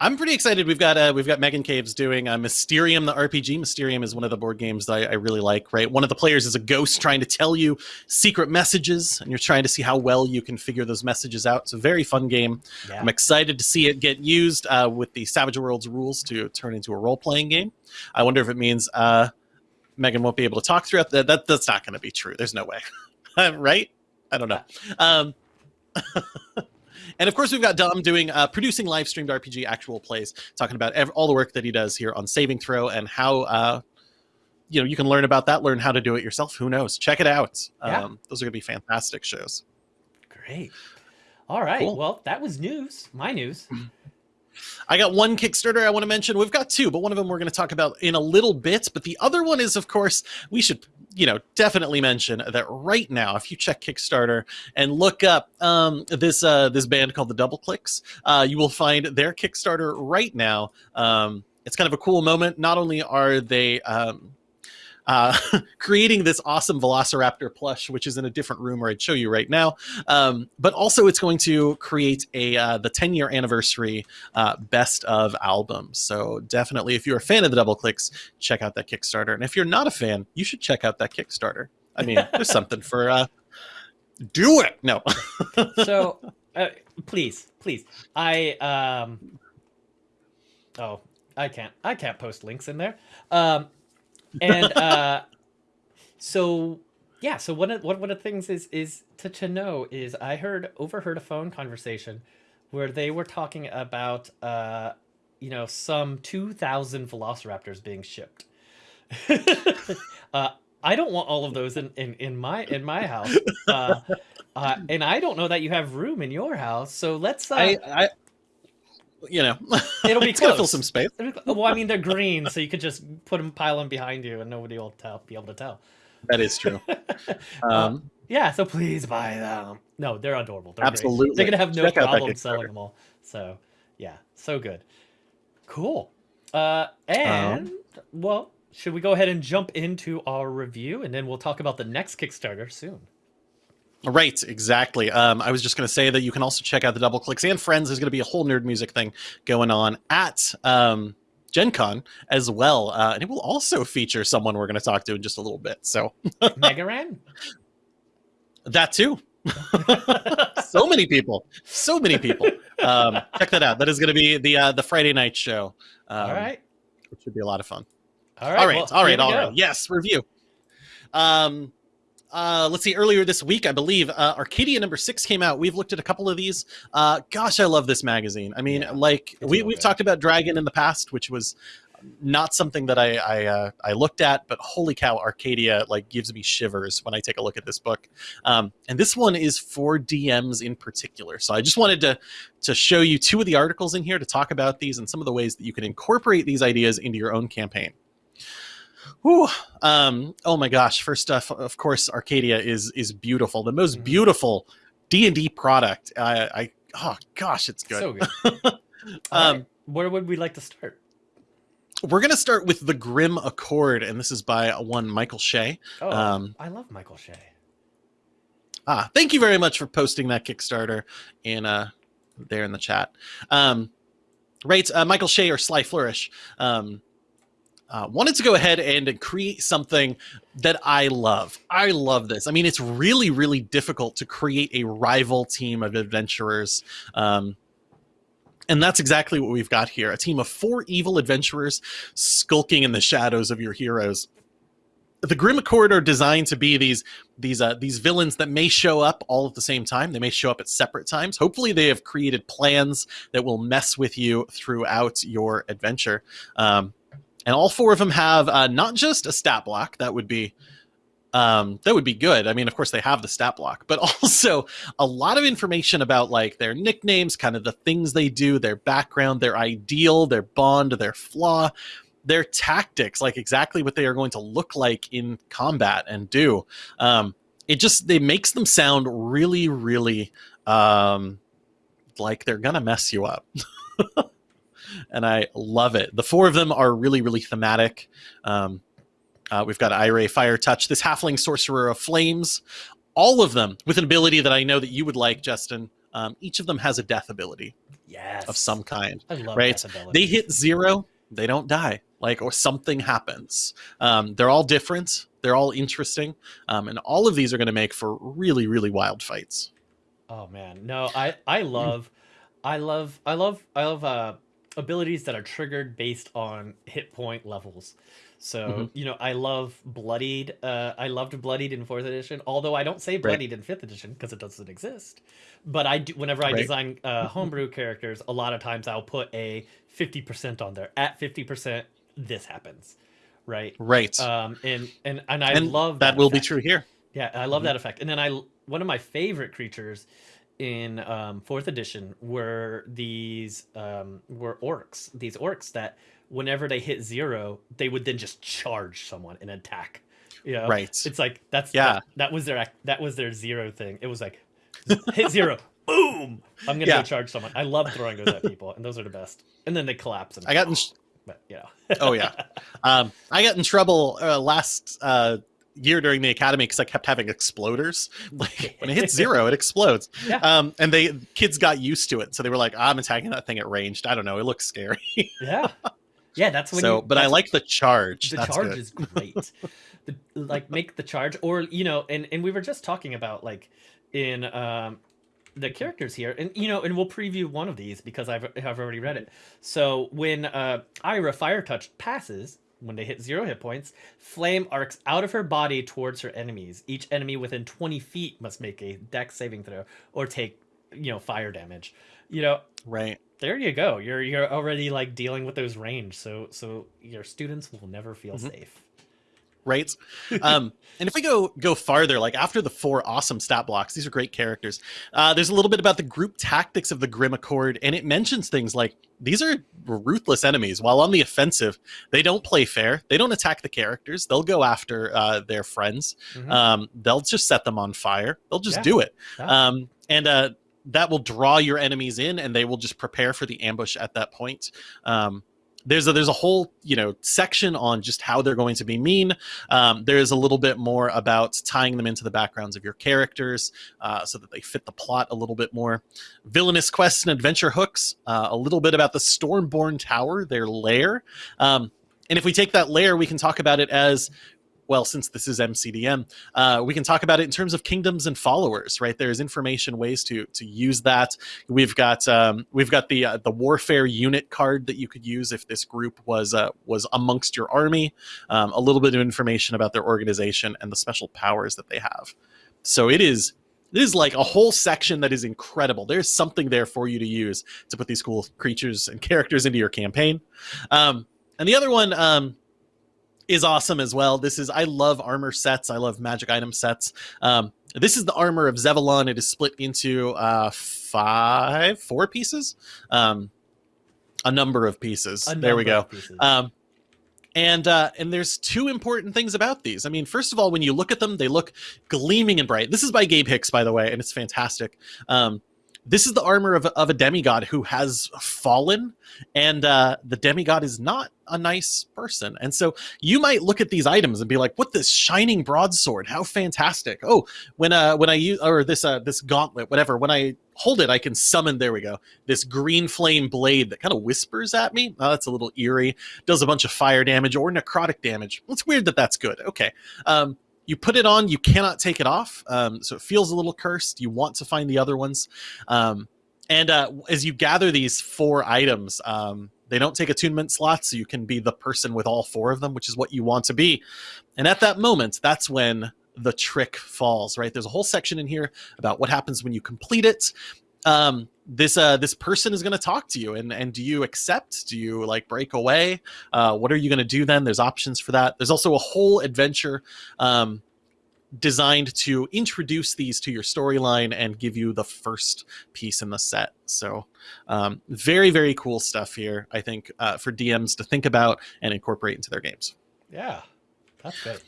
I'm pretty excited. We've got uh, we've got Megan Caves doing uh, Mysterium, the RPG. Mysterium is one of the board games that I, I really like. Right, one of the players is a ghost trying to tell you secret messages, and you're trying to see how well you can figure those messages out. It's a very fun game. Yeah. I'm excited to see it get used uh, with the Savage Worlds rules to turn into a role playing game. I wonder if it means uh, Megan won't be able to talk throughout that. that that's not going to be true. There's no way, right? I don't know. Um, and of course, we've got Dom doing uh, producing live streamed RPG actual plays, talking about all the work that he does here on Saving Throw and how. Uh, you know, you can learn about that, learn how to do it yourself. Who knows? Check it out. Yeah. Um, those are going to be fantastic shows. Great. All right. Cool. Well, that was news. My news. I got one Kickstarter I want to mention. We've got two, but one of them we're going to talk about in a little bit. But the other one is, of course, we should, you know, definitely mention that right now, if you check Kickstarter and look up um, this uh, this band called the Double Clicks, uh, you will find their Kickstarter right now. Um, it's kind of a cool moment. Not only are they um, uh, creating this awesome Velociraptor plush, which is in a different room where I'd show you right now. Um, but also, it's going to create a uh, the 10 year anniversary uh, best of albums. So definitely, if you're a fan of the Double Clicks, check out that Kickstarter. And if you're not a fan, you should check out that Kickstarter. I mean, there's something for. Uh, do it. No. so uh, please please i um oh i can't i can't post links in there um and uh so yeah so one of one one of the things is is to, to know is i heard overheard a phone conversation where they were talking about uh you know some 2000 velociraptors being shipped uh i don't want all of those in in, in my in my house uh uh, and I don't know that you have room in your house. So let's. Uh, I, I you know, It'll be it's gonna fill some space. Well, I mean, they're green, so you could just put them, pile them behind you, and nobody will tell, be able to tell. That is true. Um, Yeah, so please buy them. No, they're adorable. They're great. Absolutely. They're gonna have no Check problem selling them all. So yeah, so good. Cool. Uh and well, should we go ahead and jump into our review and then we'll talk about the next Kickstarter soon. Right, exactly. Um, I was just going to say that you can also check out the Double Clicks and Friends. There's going to be a whole nerd music thing going on at um, Gen Con as well. Uh, and it will also feature someone we're going to talk to in just a little bit. So Megaran? that too. so many people. So many people. Um, check that out. That is going to be the uh, the Friday night show. Um, all right. Which should be a lot of fun. All right. all right, well, all right, all right. Yes, review. Um, uh, let's see. Earlier this week, I believe, uh, Arcadia number six came out. We've looked at a couple of these. Uh, gosh, I love this magazine. I mean, Yeah, like we, we've good. talked about Dragon in the past, which was not something that I I, uh, I looked at, but holy cow, Arcadia like gives me shivers when I take a look at this book. Um, and this one is for DMs in particular. So I just wanted to to show you two of the articles in here to talk about these and some of the ways that you can incorporate these ideas into your own campaign. Whew. Um, oh my gosh! First off, of course, Arcadia is is beautiful. The most Mhm. beautiful D and D product. I, I oh gosh, it's good. So good. Um, right. Where would we like to start? We're gonna start with the Grim Accord, and this is by one Michael Shea. Oh, um, I love Michael Shea. Ah, thank you very much for posting that Kickstarter in uh there in the chat. Um, right, uh, Michael Shea or Sly Flourish um, uh, wanted to go ahead and create something that I love. I love this. I mean, it's really, really difficult to create a rival team of adventurers. Um, and that's exactly what we've got here a team of four evil adventurers skulking in the shadows of your heroes. The Grim Accord are designed to be these these uh, these villains that may show up all at the same time. They may show up at separate times. Hopefully, they have created plans that will mess with you throughout your adventure. Um, and all four of them have uh, not just a stat block that would be um, that would be good. I mean, of course, they have the stat block, but also a lot of information about like their nicknames, kind of the things they do, their background, their ideal, their bond, their flaw, their tactics, like exactly what they are going to look like in combat and do. Um, it just it makes them sound really, really um, like they're gonna mess you up. and I love it. The four of them are really, really thematic. Um, uh, we've got Ire Fire Touch, this halfling sorcerer of flames, all of them with an ability that I know that you would like, Justin. Um, each of them has a death ability Yes. of some kind. I love right? They hit zero, they don't die, like or something happens. Um, they're all different. They're all interesting, um, and all of these are going to make for really, really wild fights. Oh man, no, I I love, I love, I love, I love uh, abilities that are triggered based on hit point levels. So Mhm. you know, I love bloodied. Uh, I loved bloodied in fourth edition. Although I don't say bloodied in fifth edition because it doesn't exist. But I do. Whenever I Right. design uh, homebrew characters, a lot of times I'll put a fifty percent on there. At fifty percent, this happens, right? Right, Um, and and and I and love that will be true here. Yeah, I love Mhm. that effect. And then I one of my favorite creatures in um, fourth edition were these um, were orcs. These orcs that whenever they hit zero, they would then just charge someone and attack. You know? Right. It's like that's Yeah. that, that was their that was their zero thing. It was like hit zero, boom. I'm gonna Yeah. go charge someone. I love throwing those at people, and those are the best. And then they collapse. And I got in. but you know. Oh yeah, um, I got in trouble uh, last uh, year during the academy because I kept having exploders. Like when it hits zero, it explodes. Yeah. Um, and they kids got used to it, so they were like, "I'm attacking that thing at ranged." I don't know. It looks scary. yeah. Yeah, that's when so, you, but I like the charge. the That's charge good. is great the, like make the charge or you know and and we were just talking about like in um the characters here and you know and we'll preview one of these because i've i've already read it so when uh ira fire touch passes when they hit zero hit points flame arcs out of her body towards her enemies each enemy within 20 feet must make a dex saving throw or take you know fire damage you know right. there you go you're you're already like dealing with those range so so your students will never feel Mhm. safe right? Um, and if we go go farther, like after the four awesome stat blocks, these are great characters. Uh, there's a little bit about the group tactics of the Grim Accord, and it mentions things like these are ruthless enemies. While on the offensive, they don't play fair. They don't attack the characters. They'll go after uh, their friends. Mhm. Um, they'll just set them on fire. They'll just Yeah. do it. Yeah. Um, and uh, that will draw your enemies in, and they will just prepare for the ambush at that point. Um, there's a there's a whole you know section on just how they're going to be mean. Um, there's a little bit more about tying them into the backgrounds of your characters uh, so that they fit the plot a little bit more. Villainous quests and adventure hooks. Uh, a little bit about the Stormborn Tower, their lair. Um, and if we take that layer, we can talk about it as well, since this is MCDM, uh, we can talk about it in terms of kingdoms and followers, right? There's information ways to to use that. We've got um, we've got the uh, the warfare unit card that you could use if this group was uh, was amongst your army. Um, a little bit of information about their organization and the special powers that they have. So it is it is like a whole section that is incredible. There's something there for you to use to put these cool creatures and characters into your campaign. Um, and the other one. Is awesome as well. This is I love armor sets. I love magic item sets. Um, this is the armor of Zevlon. It is split into uh, five, four pieces, um, a number of pieces. There we go. Um, and uh, and there's two important things about these. I mean, first of all, when you look at them, they look gleaming and bright. This is by Gabe Hicks, by the way, and it's fantastic. Um, this is the armor of, of a demigod who has fallen, and uh, the demigod is not a nice person. And so you might look at these items and be like, "What this shining broadsword? How fantastic! Oh, when uh when I use or this uh this gauntlet, whatever. When I hold it, I can summon. There we go. This green flame blade that kind of whispers at me. Oh, that's a little eerie. Does a bunch of fire damage or necrotic damage. It's weird that that's good. Okay. Um, you put it on, you cannot take it off. Um, so it feels a little cursed. You want to find the other ones. Um, and uh, as you gather these four items, um, they don't take attunement slots, so you can be the person with all four of them, which is what you want to be. And at that moment, that's when the trick falls, right? There's a whole section in here about what happens when you complete it. Um, this uh, this person is going to talk to you, and and do you accept? Do you like break away? Uh, what are you going to do then? There's options for that. There's also a whole adventure um, designed to introduce these to your storyline and give you the first piece in the set. So, um, very, very cool stuff here, I think, uh, for DMs to think about and incorporate into their games. yeah, that's good.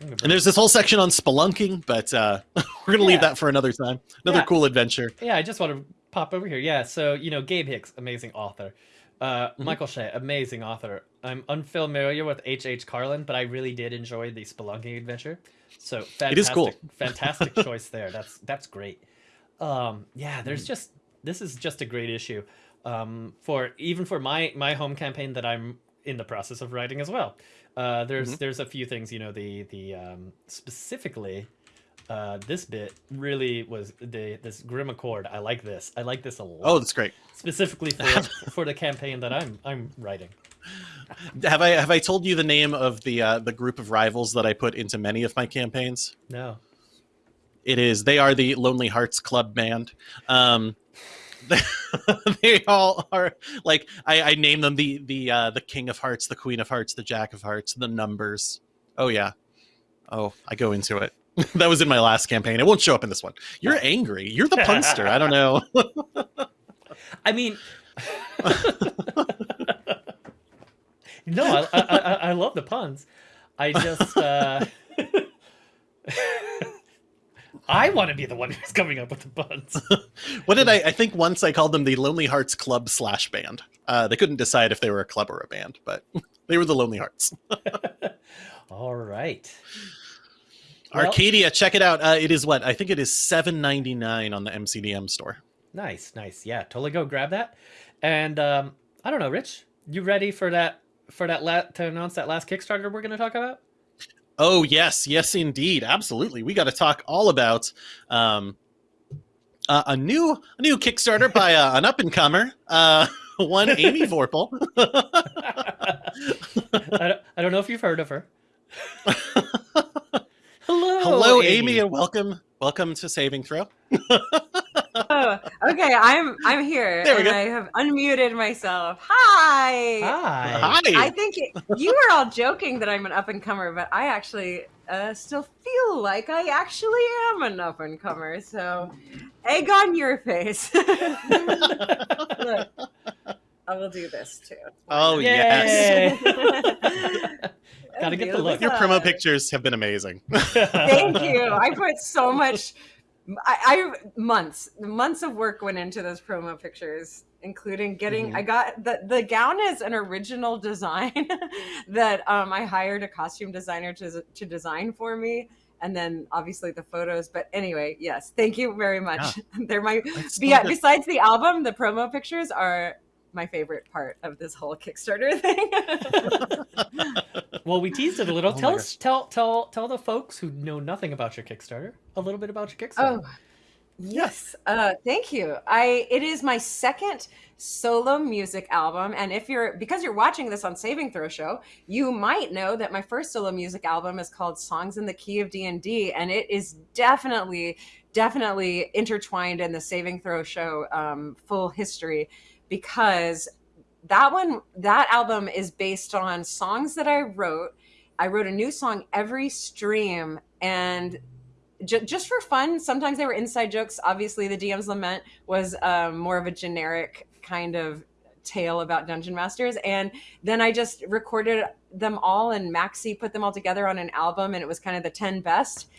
And there's this whole section on spelunking, but uh, we're going to leave that for another time. Another Yeah. cool adventure. Yeah, I just want to pop over here. Yeah, so you know, Gabe Hicks, amazing author. Uh, Mm-hmm. Michael Shea, amazing author. I'm unfamiliar with H. H. Carlin, but I really did enjoy the Spelunking adventure. So fantastic, It is cool. fantastic choice there. That's that's great. Um, yeah, there's Mm-hmm. just this is just a great issue um, for even for my my home campaign that I'm in the process of writing as well. Uh, there's Mhm. there's a few things you know the the um, specifically uh, this bit really was the this grim accord. I like this. I like this a lot. Oh, that's great. specifically for for the campaign that I'm I'm writing. Have I have I told you the name of the uh, the group of rivals that I put into many of my campaigns? No. It is. They are the Lonely Hearts Club band. Um, they all are like I, I name them the the uh, the King of Hearts, the Queen of Hearts, the Jack of Hearts, the numbers. Oh yeah. Oh, I go into it. that was in my last campaign. It won't show up in this one. You're angry. You're the punster. I don't know. I mean, no, I, I I love the puns. I just uh, I want to be the one who's coming up with the puns. what did I? I think once I called them the Lonely Hearts Club slash band. Uh, they couldn't decide if they were a club or a band, but they were the Lonely Hearts. All right. Well- Arcadia, check it out. Uh, it is what I think it is seven ninety nine on the MCDM store. Nice, nice. Yeah, totally go grab that. And um, I don't know, Rich, you ready for that for that la- to announce that last Kickstarter we're going to talk about? Oh yes, yes indeed, absolutely. We got to talk all about um, uh, a new a new Kickstarter by uh, an up and comer, uh, one Amy Vorpahl. I, don't, I don't know if you've heard of her. Hello, Hello, Amy. and welcome welcome to Saving Throw. Oh, okay, I'm I'm here, There we and go. I have unmuted myself. Hi. Hi. Hi. I think it, you were all joking that I'm an up and comer, but I actually uh, still feel like I actually am an up and comer. So, egg on your face. Look, I will do this too. Oh, Yay. yes. Gotta get the look. Your promo pictures have been amazing. Thank you. I put so much. I, I months months of work went into those promo pictures, including getting. Mhm. I got the the gown is an original design that um, I hired a costume designer to to design for me, and then obviously the photos. But anyway, yes, thank you very much. They're my be- besides the album, the promo pictures are my favorite part of this whole Kickstarter thing. well, we teased it a little. Oh tell us, tell, tell, tell the folks who know nothing about your Kickstarter a little bit about your Kickstarter. Oh, yes. Uh, thank you. I it is my second solo music album, and if you're because you're watching this on Saving Throw Show, you might know that my first solo music album is called Songs in the Key of D and D, and it is definitely, definitely intertwined in the Saving Throw Show um, full history because that one that album is based on songs that I wrote. I wrote a new song every stream and ju- just for fun. Sometimes they were inside jokes. Obviously, the DM's Lament was um, more of a generic kind of tale about dungeon masters and then i just recorded them all and maxi put them all together on an album and it was kind of the 10 best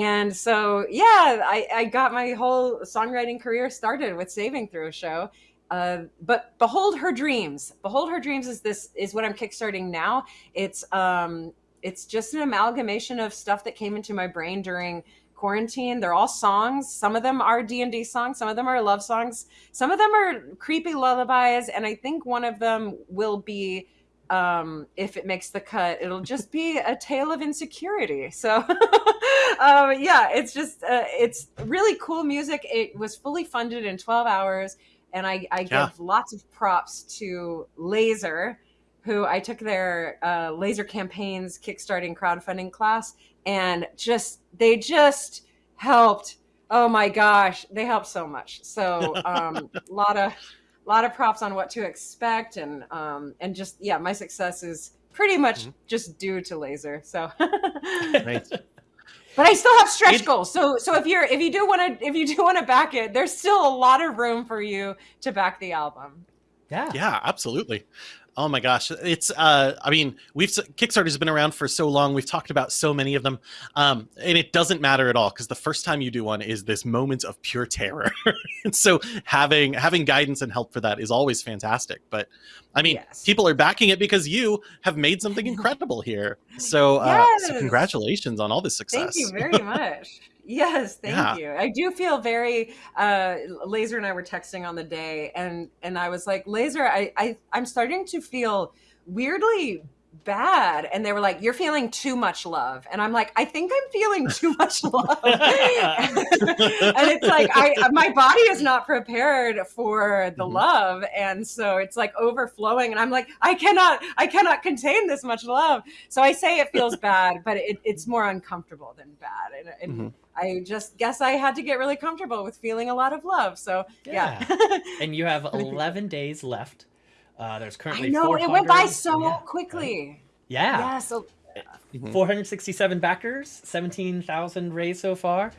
and so yeah i, I got my whole songwriting career started with saving through a show uh, but behold her dreams. Behold her dreams is this is what i'm kickstarting now. It's um it's just an amalgamation of stuff that came into my brain during quarantine. They're all songs. Some of them are d&d songs. Some of them are love songs. Some of them are creepy lullabies. And i think one of them will be um if it makes the cut it'll just be a tale of insecurity. So um yeah it's just uh, it's really cool music. It was fully funded in 12 hours and i i Yeah. give lots of props to laser who I took their uh, laser campaigns kickstarting crowdfunding class, and just they just helped. Oh my gosh, they helped so much. So um, a lot of lot of props on what to expect, and um, and just yeah, my success is pretty much Mhm. just due to laser. So. Right. But I still have stretch It- goals. So so if you're if you do want to if you do want to back it, there's still a lot of room for you to back the album. yeah. Yeah, absolutely. Oh my gosh, it's uh I mean, we've Kickstarter's been around for so long. We've talked about so many of them. Um and it doesn't matter at all cuz the first time you do one is this moment of pure terror. and so having having guidance and help for that is always fantastic. But I mean, Yes. people are backing it because you have made something incredible here. So uh so congratulations on all this success. Thank you very much. yes, thank Yeah. you. I do feel very uh Laser and I were texting on the day and and I was like, Laser, I, I I'm starting to feel weirdly bad. And they were like you're feeling too much love. And i'm like i think i'm feeling too much love. And it's like i my body is not prepared for the Mhm. love. And so it's like overflowing. And i'm like i cannot i cannot contain this much love. So i say it feels bad but it, it's more uncomfortable than bad. And, and Mhm. i just guess i had to get really comfortable with feeling a lot of love. So yeah, And you have 11 days left. Uh, there's i currently know it went by so yeah, quickly Yeah. yeah so Mhm. 467 backers, 17,000 raised so far.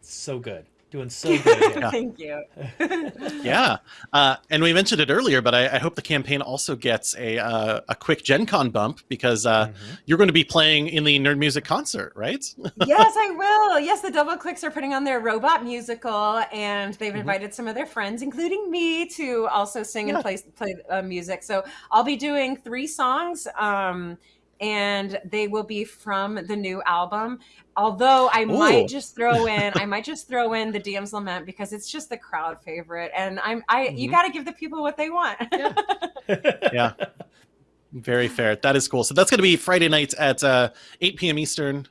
So good. Doing so good. here. thank you yeah uh, and we mentioned it earlier but I, I hope the campaign also gets a uh, a quick gen con bump because uh, Mhm. you're going to be playing in the nerd music concert right yes, I will. Yes, the Double Clicks are putting on their robot musical, and they've Mhm. invited some of their friends, including me, to also sing Yeah. and play play uh, music. So I'll be doing three songs, um, and they will be from the new album. Although I Ooh. might just throw in, I might just throw in the DM's Lament because it's just the crowd favorite, and I'm I you Mhm. got to give the people what they want. Yeah. very fair that is cool so that's going to be friday nights at uh, 8 p.m eastern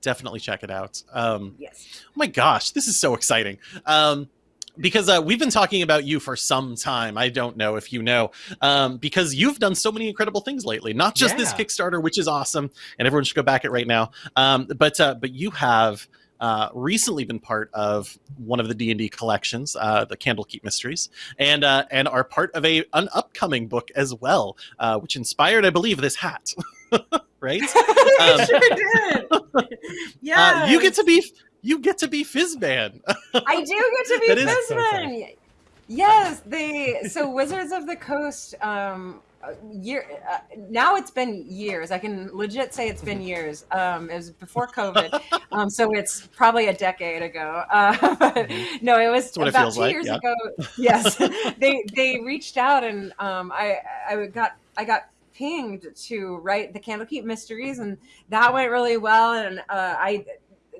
definitely check it out um, yes. oh my gosh this is so exciting um, because uh, we've been talking about you for some time i don't know if you know um, because you've done so many incredible things lately not just this kickstarter which is awesome and everyone should go back it right now um, but uh, but you have uh, recently been part of one of the D and D collections, uh, the Candlekeep Mysteries, and uh, and are part of a an upcoming book as well, uh, which inspired, I believe, this hat. right? Um, sure did. Yeah, uh, you get to be you get to be Fizban. I do get to be Fizban. So yes, they so Wizards of the Coast. Um, year uh, now it's been years i can legit say it's been years um it was before covid um so it's probably a decade ago uh mm-hmm. no it was about it two like, years yeah. ago yes they they reached out and um i i got i got pinged to write the candlekeep mysteries and that went really well and uh i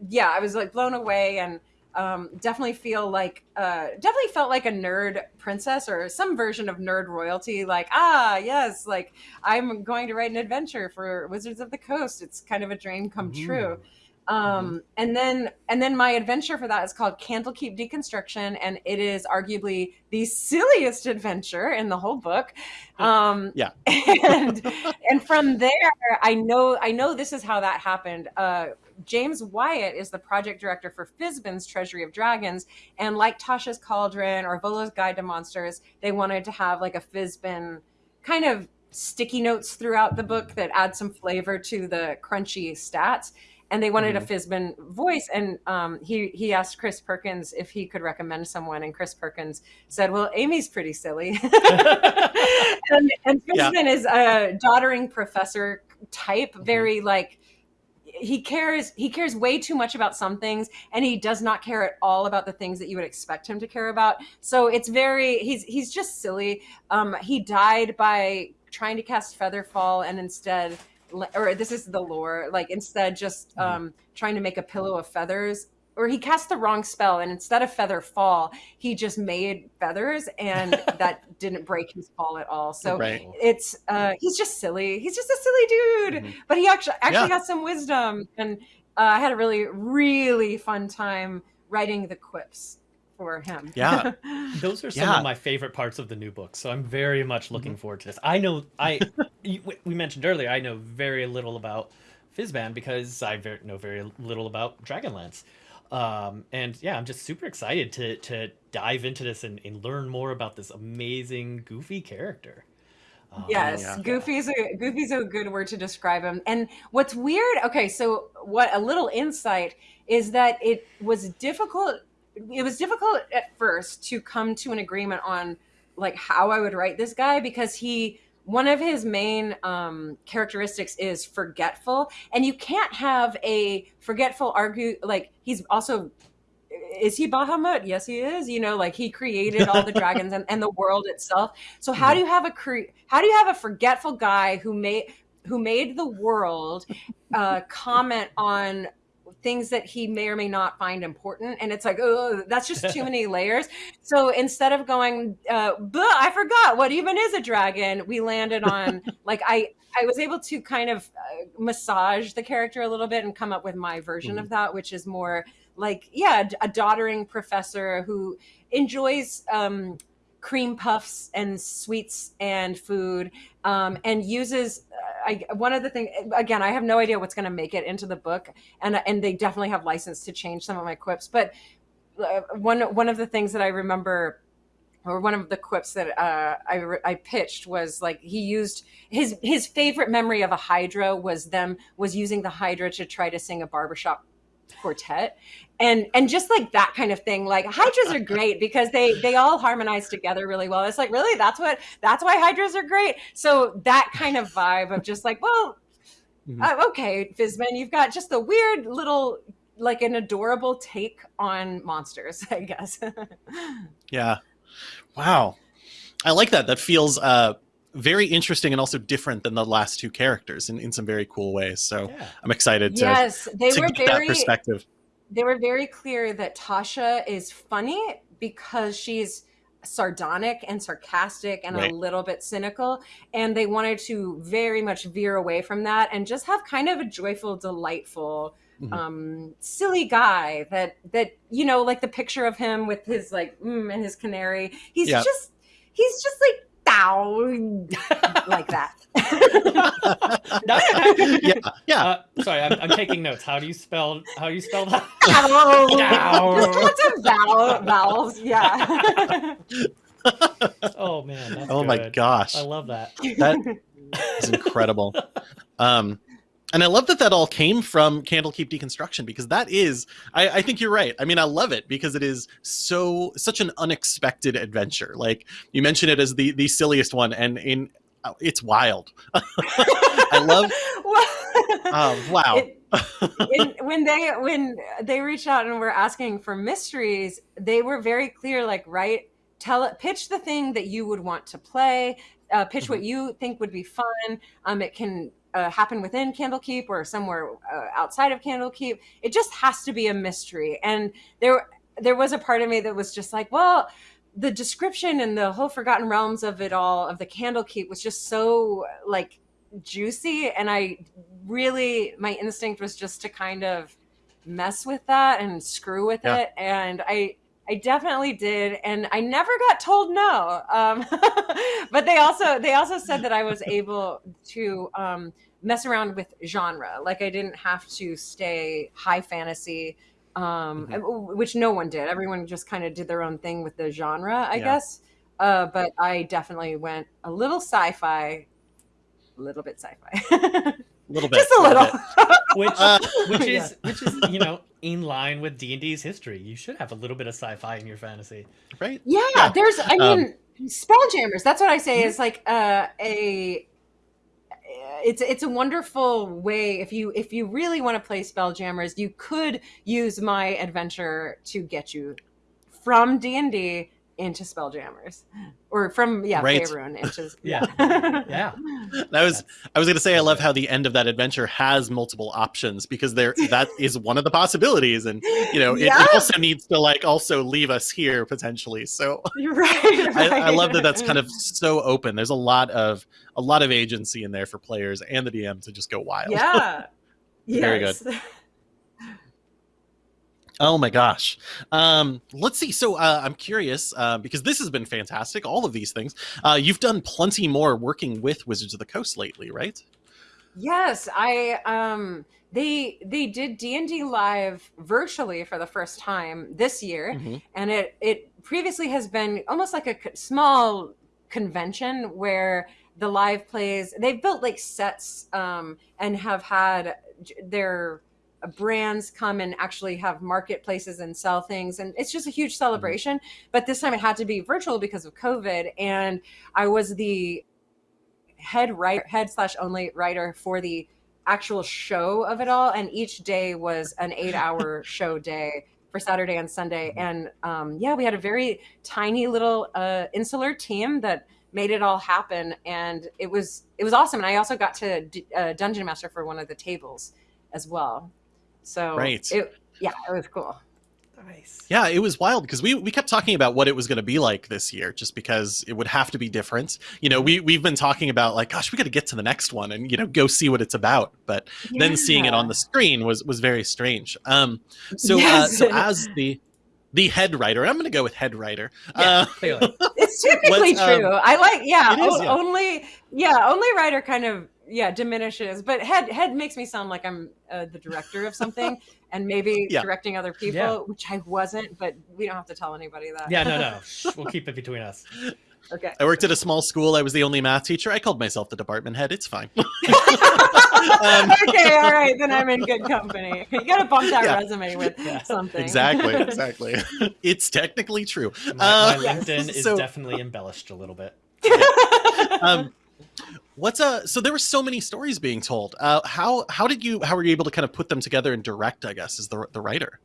yeah i was like blown away and um, definitely feel like uh, definitely felt like a nerd princess or some version of nerd royalty like ah yes like i'm going to write an adventure for wizards of the coast. It's kind of a dream come mm-hmm. true. Um, mm-hmm. and then and then my adventure for that is called candlekeep deconstruction and it is arguably the silliest adventure in the whole book. Um, yeah. and and from there i know i know this is how that happened. Uh, James Wyatt is the project director for Fizban's Treasury of Dragons. And like Tasha's Cauldron or Volo's Guide to Monsters, they wanted to have like a Fizban kind of sticky notes throughout the book that add some flavor to the crunchy stats. And they wanted mm-hmm. a Fizbin voice. And um, he, he asked Chris Perkins if he could recommend someone. And Chris Perkins said, Well, Amy's pretty silly. and, and Fizban yeah. is a doddering professor type, mm-hmm. very like he cares he cares way too much about some things and he does not care at all about the things that you would expect him to care about. So it's very he's he's just silly. Um he died by trying to cast featherfall and instead or this is the lore like instead just mm-hmm. um trying to make a pillow of feathers or he cast the wrong spell and instead of feather fall he just made feathers and that didn't break his fall at all so right. it's uh he's just silly he's just a silly dude mm-hmm. but he actually actually yeah. has some wisdom and uh, i had a really really fun time writing the quips for him yeah those are some yeah. of my favorite parts of the new book so i'm very much looking mm-hmm. forward to this i know i we mentioned earlier i know very little about Fizban because I very, know very little about Dragonlance. Um, and yeah, I'm just super excited to to dive into this and, and learn more about this amazing goofy character. Um, yes, yeah. Goofy's a Goofy's a good word to describe him. And what's weird, okay, so what a little insight is that it was difficult it was difficult at first to come to an agreement on like how I would write this guy because he one of his main um, characteristics is forgetful and you can't have a forgetful argue like he's also is he bahamut? Yes he is you know like he created all the dragons and, and the world itself. So how do you have a cre- how do you have a forgetful guy who made who made the world uh, comment on things that he may or may not find important and it's like oh that's just too many layers so instead of going uh i forgot what even is a dragon we landed on like i i was able to kind of uh, massage the character a little bit and come up with my version mm-hmm. of that which is more like yeah a doddering professor who enjoys um cream puffs and sweets and food um, and uses I, one of the things again i have no idea what's going to make it into the book and and they definitely have license to change some of my quips but uh, one one of the things that i remember or one of the quips that uh, I, I pitched was like he used his his favorite memory of a hydra was them was using the hydra to try to sing a barbershop quartet. And and just like that kind of thing. Like hydras are great because they they all harmonize together really well. It's like really? That's what that's why hydras are great? So that kind of vibe of just like well mm-hmm. uh, okay Fizban you've got just a weird little like an adorable take on monsters i guess. Yeah. Wow. I like that. That feels uh very interesting and also different than the last two characters in, in some very cool ways. So yeah. I'm excited to, yes, they to were get very, that perspective. They were very clear that Tasha is funny because she's sardonic and sarcastic and right. a little bit cynical and they wanted to very much veer away from that and just have kind of a joyful delightful mm-hmm. um silly guy that that you know like the picture of him with his like mm, and his canary he's just he's just like bow like that. yeah, yeah. Uh, sorry, I'm, I'm taking notes. How do you spell? How do you spell that? Bow. Just lots of vowel, vowels. Yeah. Oh man. That's oh my gosh, I love that. that is incredible. Um, and I love that that all came from Candlekeep Deconstruction because that is, I, I think you're right. I mean, I love it because it is so such an unexpected adventure. Like you mentioned it as the the silliest one, and in uh, it's wild. I love. Oh wow! It- when, when they when they reached out and were asking for mysteries, they were very clear. Like, right, tell it, pitch the thing that you would want to play. Uh, pitch what you think would be fun. Um, it can uh, happen within Candlekeep or somewhere uh, outside of Candlekeep. It just has to be a mystery. And there there was a part of me that was just like, well, the description and the whole Forgotten Realms of it all of the Candlekeep was just so like juicy, and I really my instinct was just to kind of mess with that and screw with Yeah. it, and I. I definitely did, and I never got told no. Um, but they also they also said that I was able to um, mess around with genre. Like I didn't have to stay high fantasy, um, which no one did. Everyone just kind of did their own thing with the genre, I Yeah. guess. Uh, but I definitely went a little sci-fi, a little bit sci-fi, little bit, just a little. bit. Which Uh, which Yeah. is which is you know in line with D and D's history. You should have a little bit of sci-fi in your fantasy. right? Yeah, Yeah. there's. I Um, mean, Spelljammers. That's what I say is like uh, a. It's it's a wonderful way if you if you really want to play Spelljammers, you could use my adventure to get you from D and D into Spelljammers, or from yeah Right. Faerun into Yeah. Yeah. That was I was going to say I love how the end of that adventure has multiple options because there that is one of the possibilities, and you know it, Yeah. it also needs to like also leave us here potentially. So You're right. I, I love that that's kind of so open. There's a lot of a lot of agency in there for players and the DM to just go wild. yeah. Very Yes. Oh my gosh. Um, let's see. So uh, I'm curious uh, because this has been fantastic. All of these things. Uh, you've done plenty more working with Wizards of the Coast lately, right? Yes, I um they they did D&D live virtually for the first time this year Mhm. and it it previously has been almost like a small convention where the live plays they've built like sets um and have had their brands come and actually have marketplaces and sell things. And it's just a huge celebration. But this time it had to be virtual because of covid. And i was the head writer head slash only writer for the actual show of it all. And each day was an eight hour show day for saturday and sunday. And um, yeah we had a very tiny little uh, insular team that made it all happen. And it was it was awesome. And i also got to uh, dungeon master for one of the tables as well so Right. it, yeah it was cool Nice. Yeah, it was wild because we, we kept talking about what it was going to be like this year, just because it would have to be different. You know, we we've been talking about like, gosh, we got to get to the next one and you know go see what it's about. But then seeing it on the screen was was very strange. Um, so uh, so as the the head writer, I'm going to go with head writer. Yeah, Uh. It's typically What's, um, true. I like, yeah, it is, o- yeah. only, yeah, only writer kind of, yeah, diminishes. But head head makes me sound like I'm uh, the director of something, and maybe Yeah. directing other people, Yeah. which I wasn't. But we don't have to tell anybody that. Yeah, no, no. We'll keep it between us. okay. I worked at a small school. I was the only math teacher. I called myself the department head. It's fine. Um, okay, all right, then I'm in good company. You got to bump that Yeah. resume with Yeah. something. exactly, exactly. it's technically true. My, my Uh, LinkedIn is so- definitely embellished a little bit. um, what's uh? So there were so many stories being told. Uh, how how did you how were you able to kind of put them together and direct? I guess as the the writer.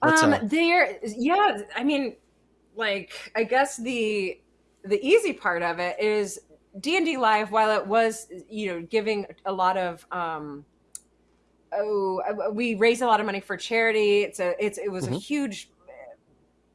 What's, um uh, there yeah i mean like i guess the the easy part of it is d&d live while it was you know giving a lot of um oh uh, we raised a lot of money for charity it's a it's it was a Mhm. huge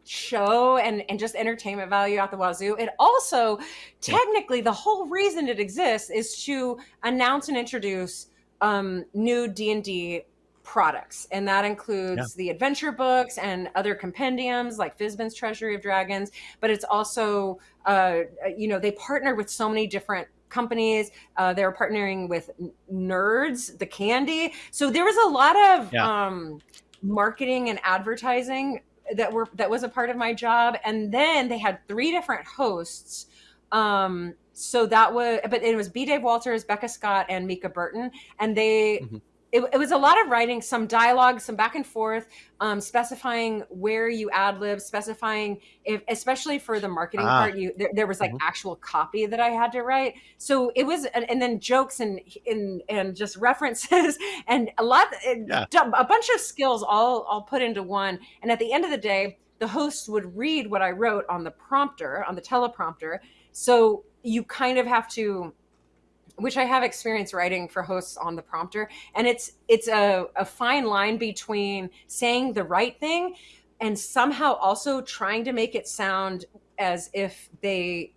show and and just entertainment value out the wazoo it also technically the whole reason it exists is to announce and introduce um new d&d products, and that includes yeah. the adventure books and other compendiums like Fizban's Treasury of Dragons. But it's also, uh, you know, they partner with so many different companies. Uh, they're partnering with Nerds, the candy. So there was a lot of yeah. um, marketing and advertising that were that was a part of my job. And then they had three different hosts. Um, so that was, but it was B. Dave Walters, Becca Scott, and Mica Burton, and they. Mm-hmm it, it, was a lot of writing, some dialogue, some back and forth, um, specifying where you ad lib, specifying if, especially for the marketing ah. part, you there, there was like mm-hmm. actual copy that I had to write. So it was, and, and then jokes and, and and just references and a lot, yeah. a bunch of skills all all put into one. And at the end of the day, the host would read what I wrote on the prompter on the teleprompter. So you kind of have to which I have experience writing for hosts on the prompter, and it's it's a, a fine line between saying the right thing and somehow also trying to make it sound as if they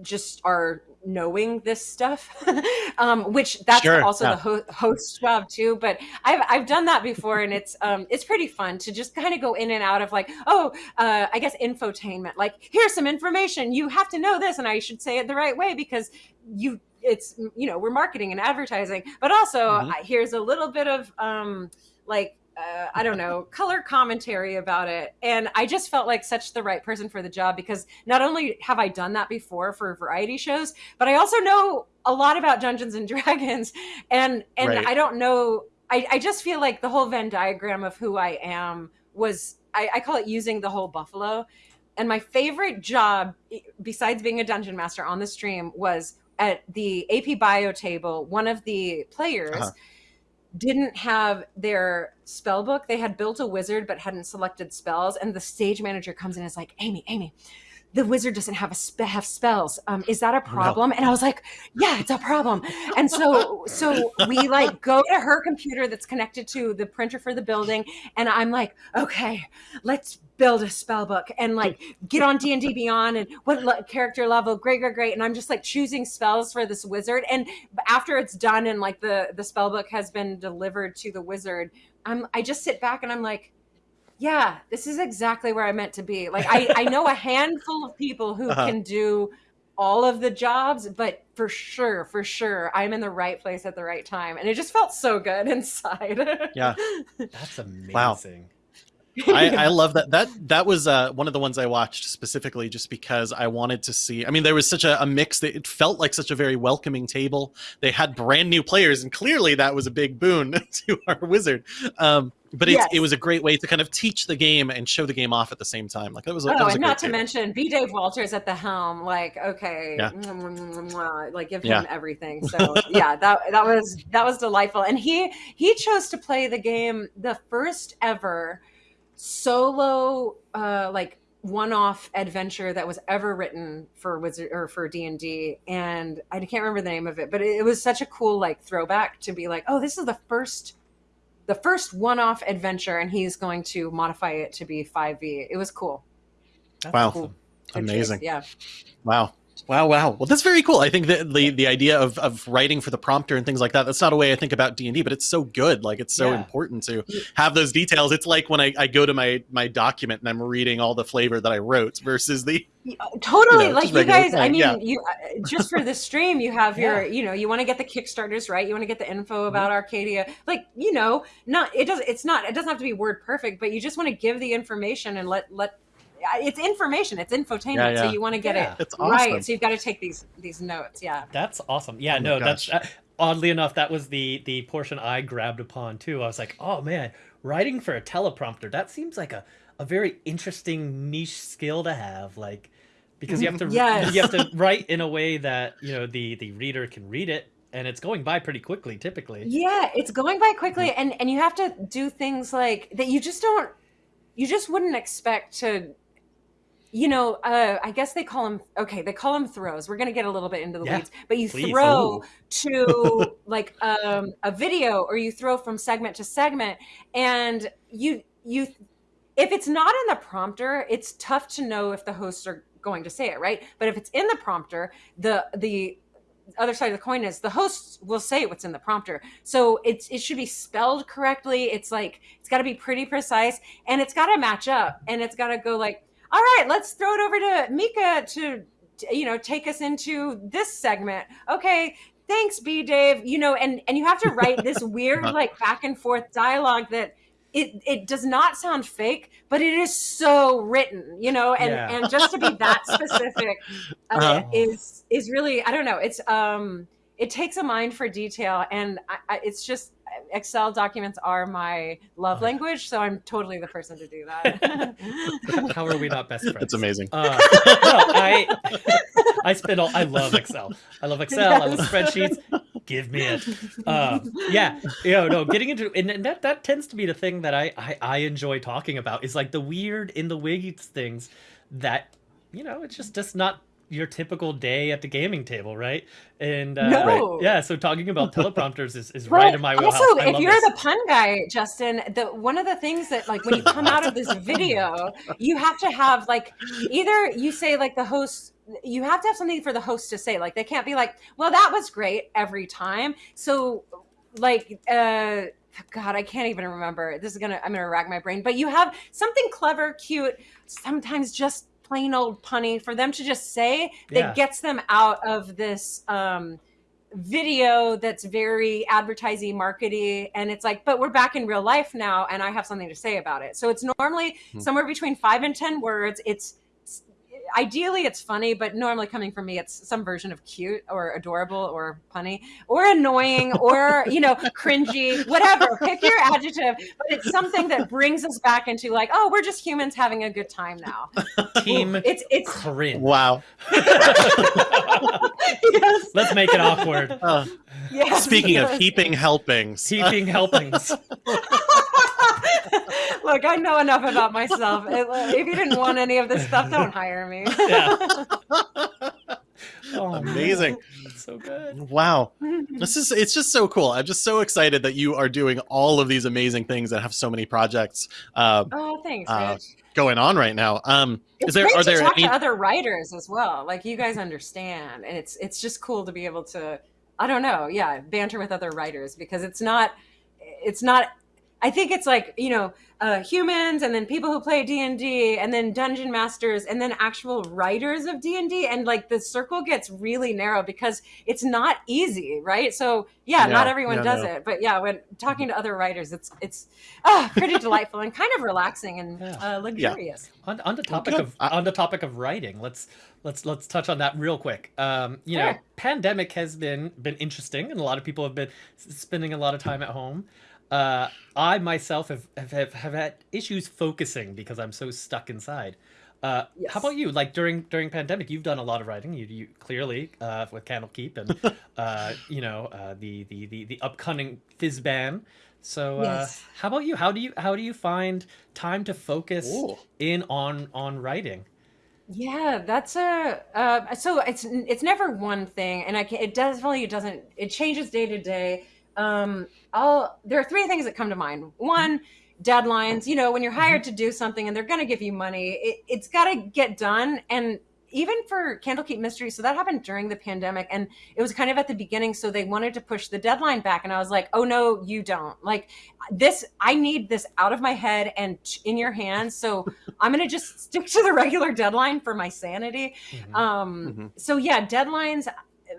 just are knowing this stuff um, which that's sure, also yeah. the ho- host job too but I've, I've done that before and it's um, it's pretty fun to just kind of go in and out of like oh uh, i guess infotainment like here's some information you have to know this and i should say it the right way because you it's you know we're marketing and advertising but also mm-hmm. here's a little bit of um like uh, I don't know, color commentary about it. And I just felt like such the right person for the job because not only have I done that before for variety shows, but I also know a lot about Dungeons and Dragons. And and right. I don't know, I, I just feel like the whole Venn diagram of who I am was I, I call it using the whole buffalo. And my favorite job, besides being a dungeon master on the stream, was at the AP Bio table, one of the players uh-huh. Didn't have their spell book. They had built a wizard but hadn't selected spells, and the stage manager comes in and is like, "Amy, Amy." The wizard doesn't have a spe- have spells. Um, is that a problem? No. And I was like, yeah, it's a problem. And so, so we like go to her computer that's connected to the printer for the building, and I'm like, okay, let's build a spell book and like get on D&D Beyond and what le- character level, great, great, great. And I'm just like choosing spells for this wizard. And after it's done and like the, the spell book has been delivered to the wizard, I'm, I just sit back and I'm like, yeah, this is exactly where I meant to be. Like I, I know a handful of people who uh-huh. can do all of the jobs, but for sure, for sure, I'm in the right place at the right time. And it just felt so good inside. yeah. That's amazing. Wow. I, I, love that. That that was uh, one of the ones I watched specifically just because I wanted to see. I mean, there was such a, a, mix that it felt like such a very welcoming table. They had brand new players, and clearly that was a big boon to our wizard. Um, but it, yes. it was a great way to kind of teach the game and show the game off at the same time. Like that was. A, oh, that was and not to mention B. Dave Walters at the helm. Like, okay, yeah. like give him yeah. everything. So yeah, that that was that was delightful, and he he chose to play the game the first ever solo uh like one-off adventure that was ever written for wizard or for d&d and i can't remember the name of it but it, was such a cool like throwback to be like oh this is the first the first one-off adventure and he's going to modify it to be 5e it was cool. That's wow. cool. amazing. Yeah. Wow Wow, wow. Well, that's very cool. I think that the the idea of, of writing for the prompter and things like that, that's not a way I think about D&D, but it's so good. Like it's so yeah. important to have those details. It's like when I, I go to my my document and I'm reading all the flavor that I wrote versus the totally you know, like you guys i mean yeah. you uh, just for the stream you have your you know you want to get the kickstarters right you want to get the info mm-hmm. about mm-hmm. arcadia like you know not it does it's not it doesn't have to be word perfect but you just want to give the information and let let it's information it's infotainment yeah, yeah. so you want to get yeah. it awesome. right so you've got to take these these notes yeah that's awesome yeah oh no that's uh, oddly enough that was the the portion i grabbed upon too i was like oh man writing for a teleprompter that seems like a, a very interesting niche skill to have like because you have to yes. you have to write in a way that you know the the reader can read it and it's going by pretty quickly typically yeah it's going by quickly and and you have to do things like that you just don't you just wouldn't expect to you know, uh, I guess they call them okay. They call them throws. We're gonna get a little bit into the yeah, weeds, but you please. throw to like um, a video, or you throw from segment to segment, and you you if it's not in the prompter, it's tough to know if the hosts are going to say it right. But if it's in the prompter, the the other side of the coin is the hosts will say what's in the prompter. So it's it should be spelled correctly. It's like it's got to be pretty precise and it's got to match up and it's got to go like, all right, let's throw it over to Mica to you know take us into this segment. Okay, thanks B Dave. You know, and and you have to write this weird like back and forth dialogue that it it does not sound fake, but it is so written, you know, and Yeah. and just to be that specific uh, is is really I don't know. It's um it takes a mind for detail, and I, I, it's just Excel documents are my love Oh, yeah. language, so I'm totally the person to do that. How are we not best friends? It's amazing. Uh, no, I I spend all I love Excel. I love Excel. I love spreadsheets. Give me it. Um, yeah, you know, no, getting into and, and that that tends to be the thing that I, I I enjoy talking about is like the weird in the weeds things that you know it's just just not your typical day at the gaming table, right? And uh, No. yeah, so talking about teleprompters is, is right in my wheelhouse. Also, I if you're this. the pun guy, Justin, the one of the things that like when you come out of this video, you have to have like either you say like the host you have to have something for the host to say. Like they can't be like, "Well, that was great" every time. So like uh God, I can't even remember. This is gonna I'm gonna rack my brain. But you have something clever, cute, sometimes just plain old punny for them to just say that Yeah. gets them out of this um video that's very advertising markety and it's like but we're back in real life now and i have something to say about it so it's normally Hmm. somewhere between five and ten words it's- ideally it's funny but normally coming from me it's some version of cute or adorable or punny or annoying or you know cringy whatever pick your adjective but it's something that brings us back into like oh we're just humans having a good time now team it's it's cringe. Wow. yes, Let's make it awkward. Uh, yes, speaking of yes. heaping helpings, Heaping helpings. Look, I know enough about myself. If if you didn't want any of this stuff, don't hire me. Yeah. Oh. Amazing. That's so good. wow. This is it's just so cool. I'm just so excited that you are doing all of these amazing things and have so many projects uh, oh, thanks, Uh, going on right now. Um It's is there great are to there talk any to other writers as well. Like you guys understand, and it's it's just cool to be able to. I don't know, yeah, banter with other writers because it's not, it's not. I think it's like you know uh, humans, and then people who play D and D, and then dungeon masters, and then actual writers of D and D, and like the circle gets really narrow because it's not easy, right? So yeah, not everyone yeah, does no. it, but yeah, when talking to other writers, it's it's ah, pretty delightful and kind of relaxing and Yeah. uh, luxurious. On, on the topic of I- on the topic of writing, let's let's let's touch on that real quick. Um, you know, pandemic has been been interesting, and a lot of people have been spending a lot of time at home. Uh, I myself have, have have had issues focusing because I'm so stuck inside. Uh, Yes. How about you? Like during during pandemic, you've done a lot of writing. You, you clearly uh, with Candlekeep and uh, you know uh, the, the the the upcoming Fizban. So uh, Yes. how about you? How do you how do you find time to focus Ooh. in on on writing? Yeah, that's a uh, so it's it's never one thing, and I can, it definitely doesn't. It changes day to day. Um, I'll there are three things that come to mind. One, deadlines. You know, when you're hired to do something and they're going to give you money, it, it's got to get done. And even for Candlekeep Mystery, so that happened during the pandemic, and it was kind of at the beginning. So they wanted to push the deadline back, and I was like, "Oh no, you don't!" Like this, I need this out of my head and in your hands. So I'm gonna just stick to the regular deadline for my sanity. Mhm. Um, Mhm. So yeah, deadlines.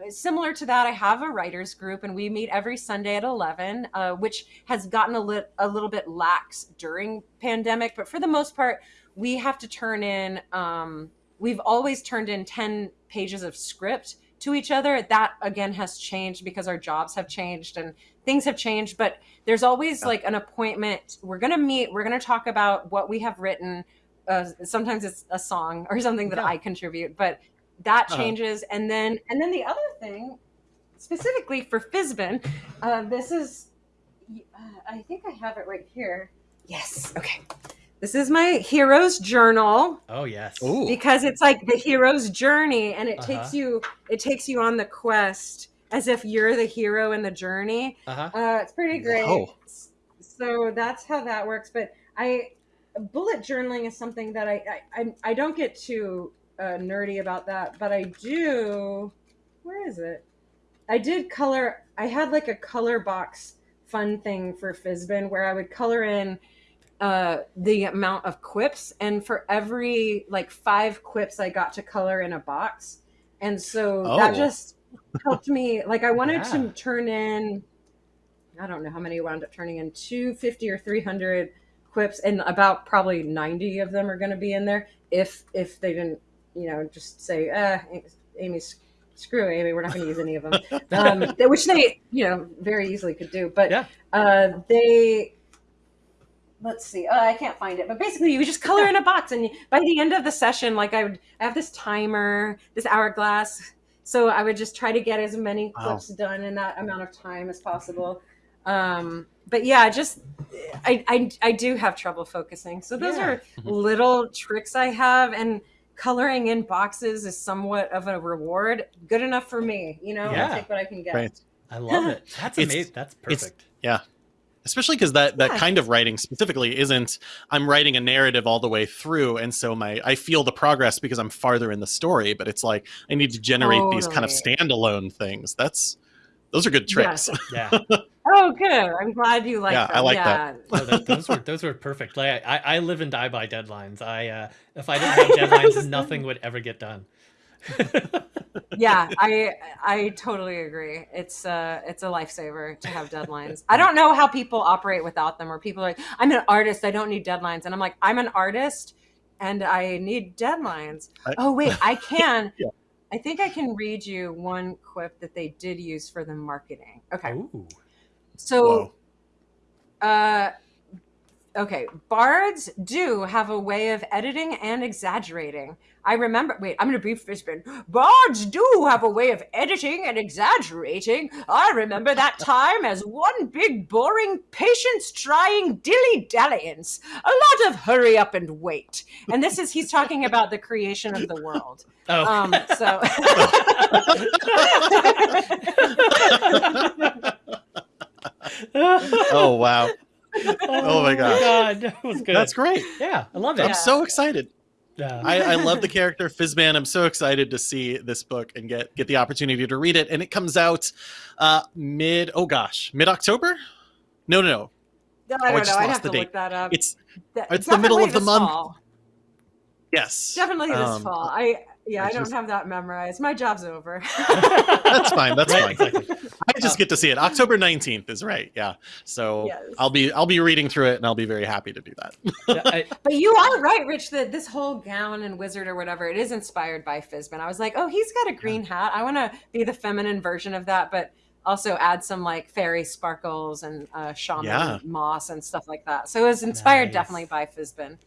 Similar to that, I have a writers group, and we meet every Sunday at eleven, uh, which has gotten a, lit, a little bit lax during pandemic. But for the most part, we have to turn in. Um, we've always turned in ten pages of script to each other. That again has changed because our jobs have changed and things have changed. But there's always like an appointment. We're gonna meet. We're gonna talk about what we have written. Uh, sometimes it's a song or something that Yeah. I contribute, but that Uh-huh. changes. And then and then the other thing, specifically for Fizban, uh, this is. Uh, I think I have it right here. Yes. Okay. This is my hero's journal Oh yes. Ooh. because it's like the hero's journey and it Uh-huh. takes you it takes you on the quest as if you're the hero in the journey Uh-huh. uh it's pretty great Whoa. so that's how that works but i bullet journaling is something that i i, I, I don't get too uh, nerdy about that but i do where is it I did color. I had like a color box fun thing for Fizban where I would color in uh, the amount of quips, and for every like five quips, I got to color in a box, and so Oh. that just helped me. Like I wanted Yeah. to turn in. I don't know how many wound up turning in, two fifty or three hundred quips, and about probably ninety of them are going to be in there. If if they didn't, you know, just say, uh, Amy's screw Amy, we're not going to use any of them, um, which they, you know, very easily could do. But Yeah. uh, they, let's see, uh, I can't find it. But basically, you just color in a box, and by the end of the session, like I would I have this timer, this hourglass. So I would just try to get as many Wow. clips done in that amount of time as possible. Um, but yeah, just I, I I do have trouble focusing. So those Yeah. are little tricks I have, and coloring in boxes is somewhat of a reward. Good enough for me, you know. Yeah. I'll take what I can get. Right. I love it. That's It's- amazing. That's perfect. Yeah. especially because that that Yeah. kind of writing specifically isn't i'm writing a narrative all the way through and so my i feel the progress because i'm farther in the story but it's like i need to generate these kind of standalone things that's those are good tricks Yes. Yeah. Oh, good. I'm glad you like Yeah, them. I like yeah. that. No, that, those were those were perfect. Like I, I live and die by deadlines. I uh, if I didn't have deadlines, nothing would ever get done. yeah, I I totally agree. It's uh it's a lifesaver to have deadlines. I don't know how people operate without them or people are like, I'm an artist, I don't need deadlines. And I'm like, I'm an artist and I need deadlines. I- oh wait, I can. Yeah. I think I can read you one quip that they did use for the marketing. Okay. Ooh. So uh okay bards do have a way of editing and exaggerating. I remember wait i'm gonna be Fizban bards do have a way of editing and exaggerating. I remember that time as one big boring patience trying dilly dalliance a lot of hurry up and wait. And this is he's talking about the creation of the world. Oh. um so oh wow oh my gosh. god, that was good. that's great Yeah, I love it. i'm Yeah. so excited Yeah. I, I love the character Fizban. I'm so excited to see this book and get get the opportunity to read it. And it comes out uh, mid oh gosh mid October. No, no, no. i I don't just know i'd have the to date. look that up It's Th- it's the middle of the month. fall. yes, Definitely this Um, fall. I yeah, I, I don't just- have that memorized. My job's over. That's fine. That's Right, fine. exactly. I just get to see it. October 19th is right. Yeah. So Yes. I'll be I'll be reading through it and I'll be very happy to do that. Yeah, I- But you are right, Rich, that this whole gown and wizard or whatever, it is inspired by Fizban. I was like, oh, he's got a green hat. I want to be the feminine version of that, but also add some like fairy sparkles and uh, shaman Yeah. moss and stuff like that. So it was inspired Nice. definitely by Fizban.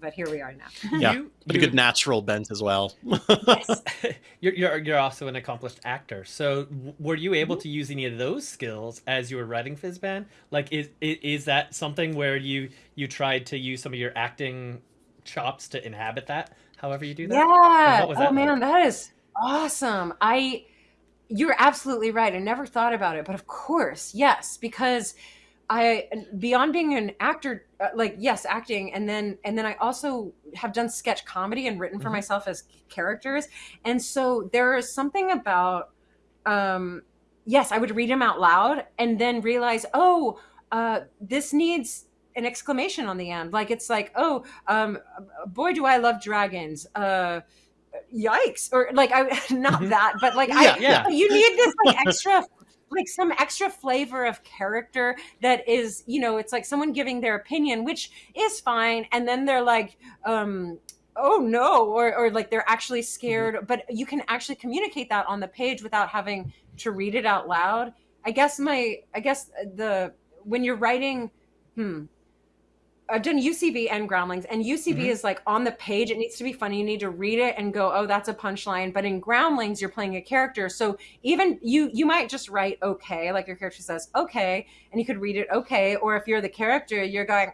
But here we are now. Yeah, you- But a good natural bent as well. yes. you're, you're you're also an accomplished actor. So were you able Mm-hmm. to use any of those skills as you were writing Fizban? Like is, is is that something where you you tried to use some of your acting chops to inhabit that? However you do that. Yeah. what was Oh man, like? that is awesome. I you're absolutely right. I never thought about it, but of course, yes, because I beyond being an actor uh, like yes, acting and then and then I also have done sketch comedy and written for Mhm. myself as characters. And so there is something about um yes, I would read them out loud and then realize, "Oh, uh this needs an exclamation on the end. Like it's like, "Oh, um boy do I love dragons." Uh yikes or like i not Mhm. that but like Yeah, i yeah. you need this like extra like some extra flavor of character that is you know it's like someone giving their opinion which is fine and then they're like um oh no or or like they're actually scared but you can actually communicate that on the page without having to read it out loud. I guess my i guess the when you're writing hmm I've done UCB and Groundlings, and UCB Mhm. is like on the page. It needs to be funny. You need to read it and go, "Oh, that's a punchline." But in Groundlings, you're playing a character, so even you you might just write "okay," like your character says "okay," and you could read it "okay," or if you're the character, you're going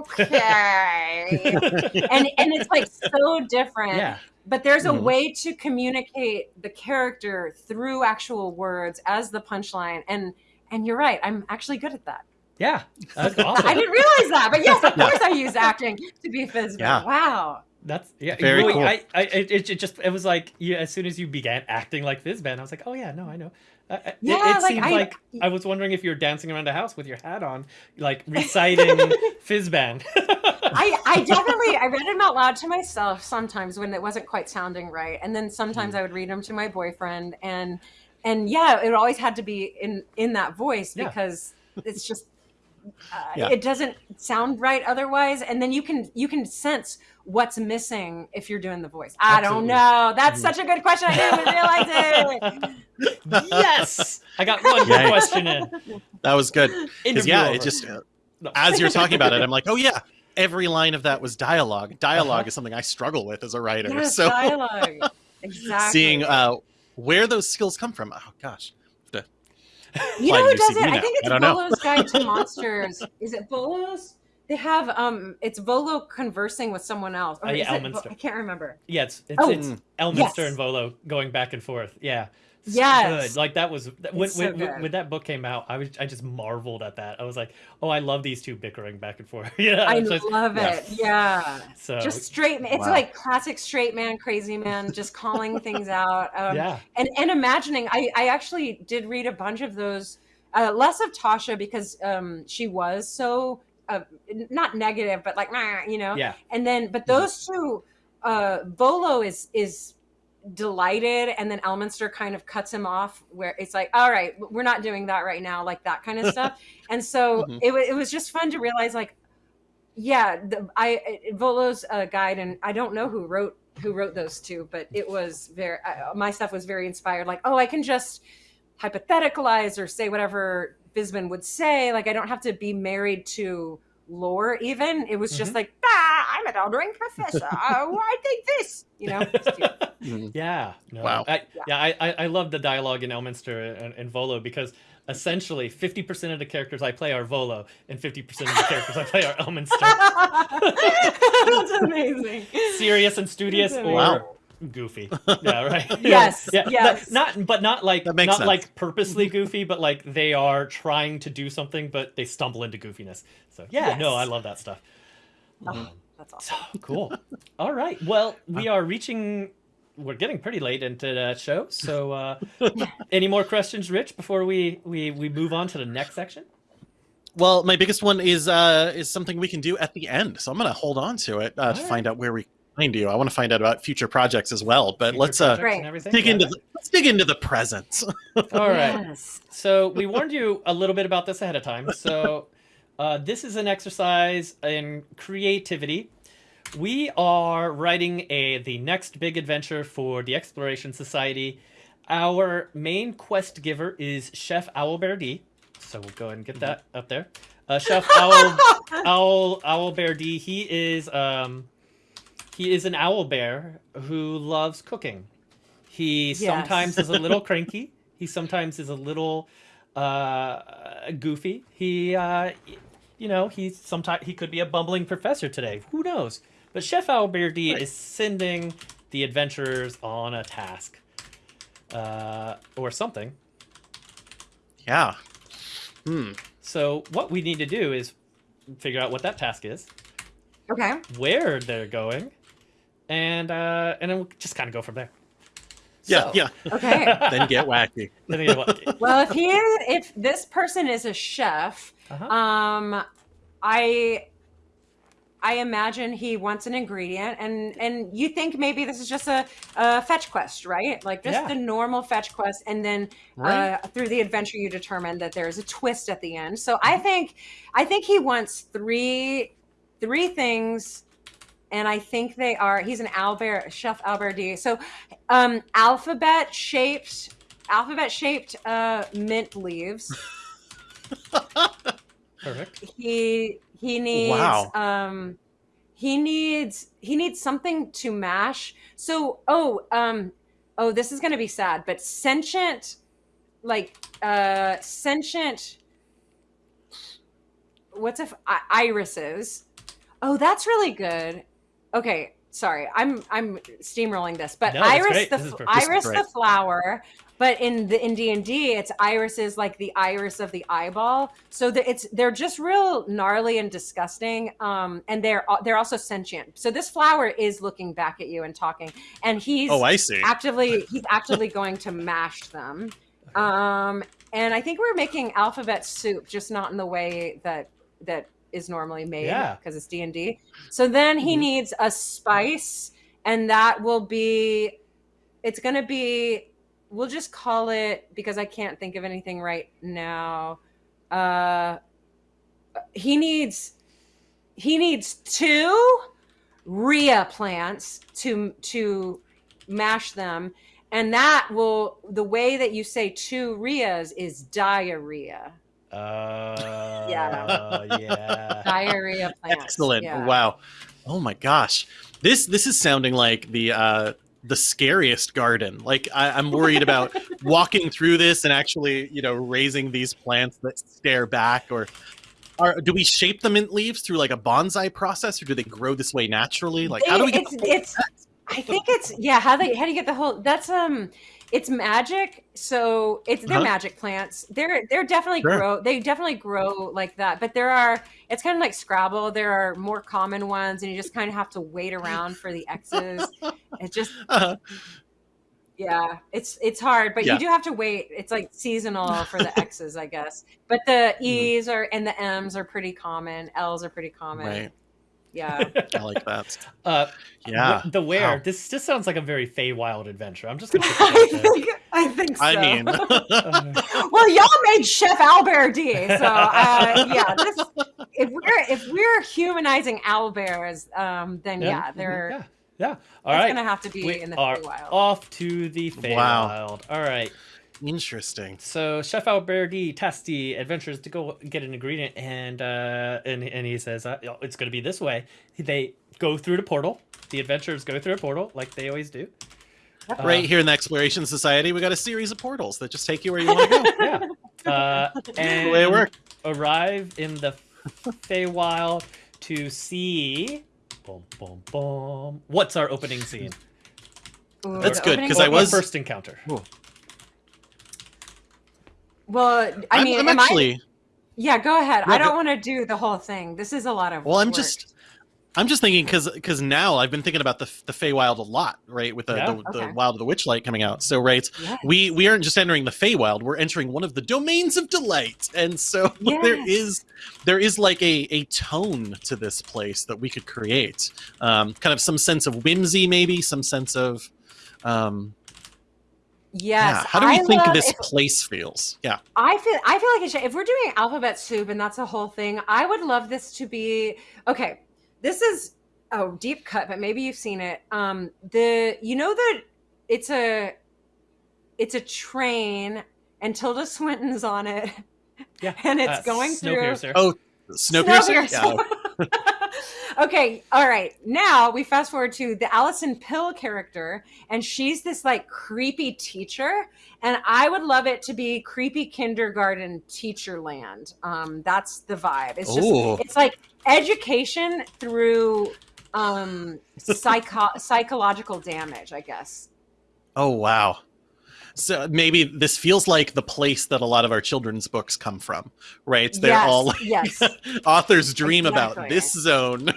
"okay," and and it's like so different Yeah. but there's a Mhm. way to communicate the character through actual words as the punchline and and you're right i'm actually good at that Yeah. That's awesome. i didn't realize that but yes of Yeah. course i use acting to be Fizban. Yeah. wow That's yeah. Very really, cool. I, I it, it just it was like yeah, as soon as you began acting like Fizban, I was like, oh yeah, no, I know. Uh, uh, it- Yeah, it, like, seemed I- like I was wondering if you were dancing around a house with your hat on, like reciting Fizban. I, I definitely I read them out loud to myself sometimes when it wasn't quite sounding right, and then sometimes Hmm. I would read them to my boyfriend, and and yeah, it always had to be in in that voice Yeah. because it's just uh, Yeah. it doesn't sound right otherwise, and then you can you can sense what's missing if you're doing the voice. I don't know. That's such a good question. I didn't even realize it. yes, I got one good Yikes. question in. That was good. 'Cause, Interview yeah, over. it just uh, No. as you're talking about it, I'm like, oh yeah, every line of that was dialogue. Dialog is something I struggle with as a writer. Yes, so dialogue. Exactly. seeing uh, where those skills come from. Oh gosh, You know who does CV it? I think it's don't know. Volo's Guide to Monsters. Is it Volo's? They have um, it's Volo conversing with someone else. Or Uh, yeah, is it Vo- I can't remember. Yeah, it's it's, Oh. it's Elminster Yes. and Volo going back and forth. Yeah. So Yes. Good. Like that was when so when, good. when that book came out, I was I just marveled at that. I was like, "Oh, I love these two bickering back and forth." yeah. I it's just- love yeah. it. Yeah, so just straight. It's Wow. like classic straight man, crazy man, just calling things out. Um, yeah. and and imagining. I I actually did read a bunch of those. Uh, less of Tasha because um, she was so uh, not negative, but like you know. Yeah. and then but those two uh volo is is delighted and then elminster kind of cuts him off where it's like all right we're not doing that right now like that kind of stuff and so Mhm. it, it was just fun to realize like yeah the, i volo's uh, guide and i don't know who wrote who wrote those two but it was very I, my stuff was very inspired like oh i can just hypotheticalize or say whatever Fizban would say like i don't have to be married to lore even it was just Mhm. like ah, i'm an eldering professor oh, i think this you know It's cute. Mhm. Yeah. No, Wow. I, Yeah. yeah, I, I, I love the dialogue in Elminster and, and Volo because essentially 50% of the characters I play are Volo and 50% of the characters I play are Elminster. that's amazing Serious and studious That's or Wow. Goofy. Yeah, right. Yes, Yeah. yes. Not, not but not like not sense. like purposely goofy, but like they are trying to do something, but they stumble into goofiness. So yeah, no, I love that stuff. Oh, that's awesome So cool. All right. Well, we are reaching. We're getting pretty late into the show. So, uh, any more questions, Rich, before we we we move on to the next section? Well, my biggest one is uh, is something we can do at the end. So I'm going to hold on to it uh, to All find out where we find you. I want to find out about future projects as well. But Future let's uh, projects Great. and everything? dig Yeah. into the, let's dig into the present. All right. Yes. So we warned you a little bit about this ahead of time. So uh, this is an exercise in creativity. We are writing a the next big adventure for the Exploration Society. Our main quest giver is Chef Owlbear So we'll go ahead and get that up there. Uh, Chef Owl Owl Owlbear D. He is um, he is an owl bear who loves cooking. He Yes. sometimes is a little cranky. He sometimes is a little uh, goofy. He, uh, you know, he sometimes he could be a bumbling professor today. Who knows? But Chef Owlbear D is sending the adventurers on a task, uh, or something. yeah. Hmm. So what we need to do is figure out what that task is, Okay. where they're going, and uh, and then we'll just kind of go from there. Yeah. So- Yeah. Okay. then get wacky. Then you know what- well, if he is, if this person is a chef, Uh-huh. um, I, I imagine he wants an ingredient, and and you think maybe this is just a, a fetch quest, right? Like just Yeah. the normal fetch quest, and then Right. uh, through the adventure you determine that there is a twist at the end. So I think, I think he wants three, three things. And I think they are. He's an Owlbear Chef Owlbear D. So, um, alphabet shaped alphabet shaped uh, mint leaves. Perfect. He he needs Wow. um he needs he needs something to mash. So oh um oh this is gonna be sad, but sentient like uh sentient what's if irises. Oh, that's really good. Okay, sorry, I'm I'm steamrolling this, but No, Iris the perfect. Iris the flower, but in the in D and D, it's Iris is like the iris of the eyeball. So the, it's they're just real gnarly and disgusting, um, and they're they're also sentient. So this flower is looking back at you and talking, and he's Oh, I see. actively he's actively going to mash them. Um, and I think we're making alphabet soup, just not in the way that that is normally made Yeah. because it's D and D. So then he Mhm. needs a spice, and that will be. It's going to be. We'll just call it because I can't think of anything right now. Uh, he needs. He needs two Rhea plants to to mash them, and that will the way that you say two Rheas is diarrhea. Uh, Yeah. yeah. Diarrhea plants. Excellent. Yeah. Wow. Oh my gosh. This this is sounding like the uh the scariest garden. Like I, I'm worried about walking through this and actually, you know, raising these plants that stare back or are, do we shape the mint leaves through like a bonsai process or do they grow this way naturally? Like how do we get it's, it's I think it's yeah, how they how do you get the whole that's um it's magic. So it's they're Uh-huh. magic plants. They're they're definitely Sure. grow they definitely grow like that. But there are it's kind of like Scrabble. There are more common ones and you just kind of have to wait around for the X's. It just uh, yeah, it's it's hard, but Yeah. you do have to wait. It's like seasonal for the X's, I guess. But the Mm-hmm. E's are and the M's are pretty common. L's are pretty common. right. Yeah. I like that. Uh, Yeah. the where Wow. this just sounds like a very Feywild adventure. I'm just gonna. I that out there. think I think so. I mean, well, y'all made Chef Owlbear D. So uh, yeah, this, if we're if we're humanizing owlbears, um, then yeah, Yeah. they're yeah, yeah. All it's right, gonna have to be we in the are Feywild. off to the Feywild. Wow. All right. Interesting. So Chef Alberti Tasti adventures to go get an ingredient, and uh, and and he says uh, it's going to be this way. They go through the portal. The adventurers go through a portal like they always do. Uh, right here in the Exploration Society, we got a series of portals that just take you where you want to go. Yeah. Uh, and the way it works. arrive in the Feywild to see. Boom, boom, boom. What's our opening scene? Ooh, That's good, because I was- first encounter. Well, I I'm- mean, I'm am I- yeah. Go ahead. No, I don't go- want to do the whole thing. This is a lot of. Well, I'm work. just, I'm just thinking because because now I've been thinking about the the Feywild a lot, right? With the, Yeah? the, the Wild of the Witchlight coming out. So right, Yes. we we aren't just entering the Feywild; we're entering one of the domains of delight, and so there Yes. is there is like a a tone to this place that we could create, um, kind of some sense of whimsy, maybe some sense of. Um, Yes. yeah. How do we I think love- this if- place feels? Yeah. I feel I feel like it should, if we're doing alphabet soup and that's a whole thing, I would love this to be okay. This is a deep cut, but maybe you've seen it. Um, the you know that it's a it's a train and Tilda Swinton's on it, Yeah. and it's Uh, going through Snowpiercer. Oh, Snowpiercer. Snowpiercer. Yeah. okay, all right. Now we fast forward to the Alison Pill character, and she's this like creepy teacher, and I would love it to be creepy kindergarten teacher land. Um, that's the vibe. It's just Ooh. it's like education through um psycho- psychological damage, I guess. Oh wow. So maybe this feels like the place that a lot of our children's books come from, right? They're yes, all like yes, authors dream about this zone.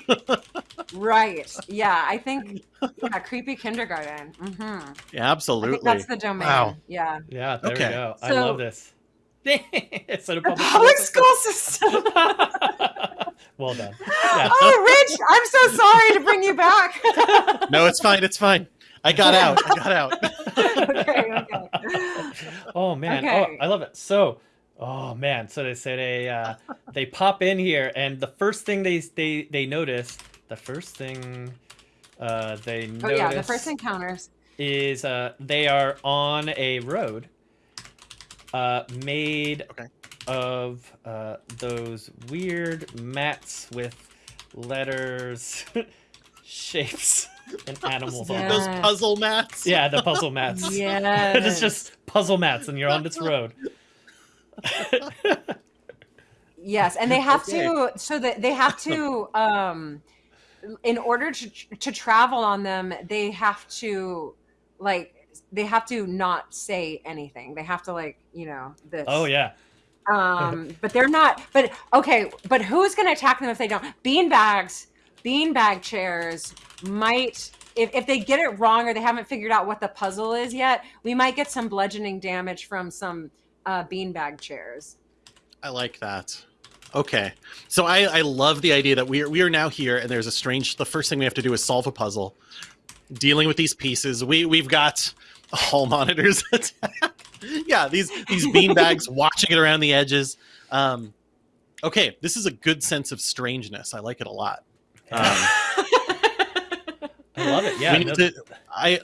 right. Yeah, I think yeah, creepy kindergarten. hmm Yeah, I Absolutely. think that's the domain. Wow. Yeah. Yeah, there Okay. we go. I love this. it's a public, public school school system. system. well done. Yeah. oh, Rich, I'm so sorry to bring you back. no, it's fine. It's fine. I got out. I got out. okay, okay. Oh man, Okay. oh I love it. So, oh man, so they say they uh, they pop in here, and the first thing they they they notice, the first thing uh, they Oh yeah, the first encounters. is uh, they are on a road uh, made Okay. of uh, those weird mats with letters, shapes, and animals on. Those puzzle mats. Yeah, the puzzle mats. Yeah. it's just puzzle mats, and you're on this road. Yes, and they have Okay. to so that they have to um in order to to travel on them, they have to like they have to not say anything. They have to like you know this. Oh yeah. Um, but they're not. But okay, but who's going to attack them if they don't? Bean bags, bean bag chairs might. If, if they get it wrong or they haven't figured out what the puzzle is yet, we might get some bludgeoning damage from some uh, beanbag chairs. I like that. Okay, so I, I love the idea that we are we are now here, and there's a strange. The first thing we have to do is solve a puzzle, dealing with these pieces. We we've got hall monitors yeah, these these bean bags watching it around the edges. Um, okay, this is a good sense of strangeness. I like it a lot. Um, I love it. Yeah. we need no- to, I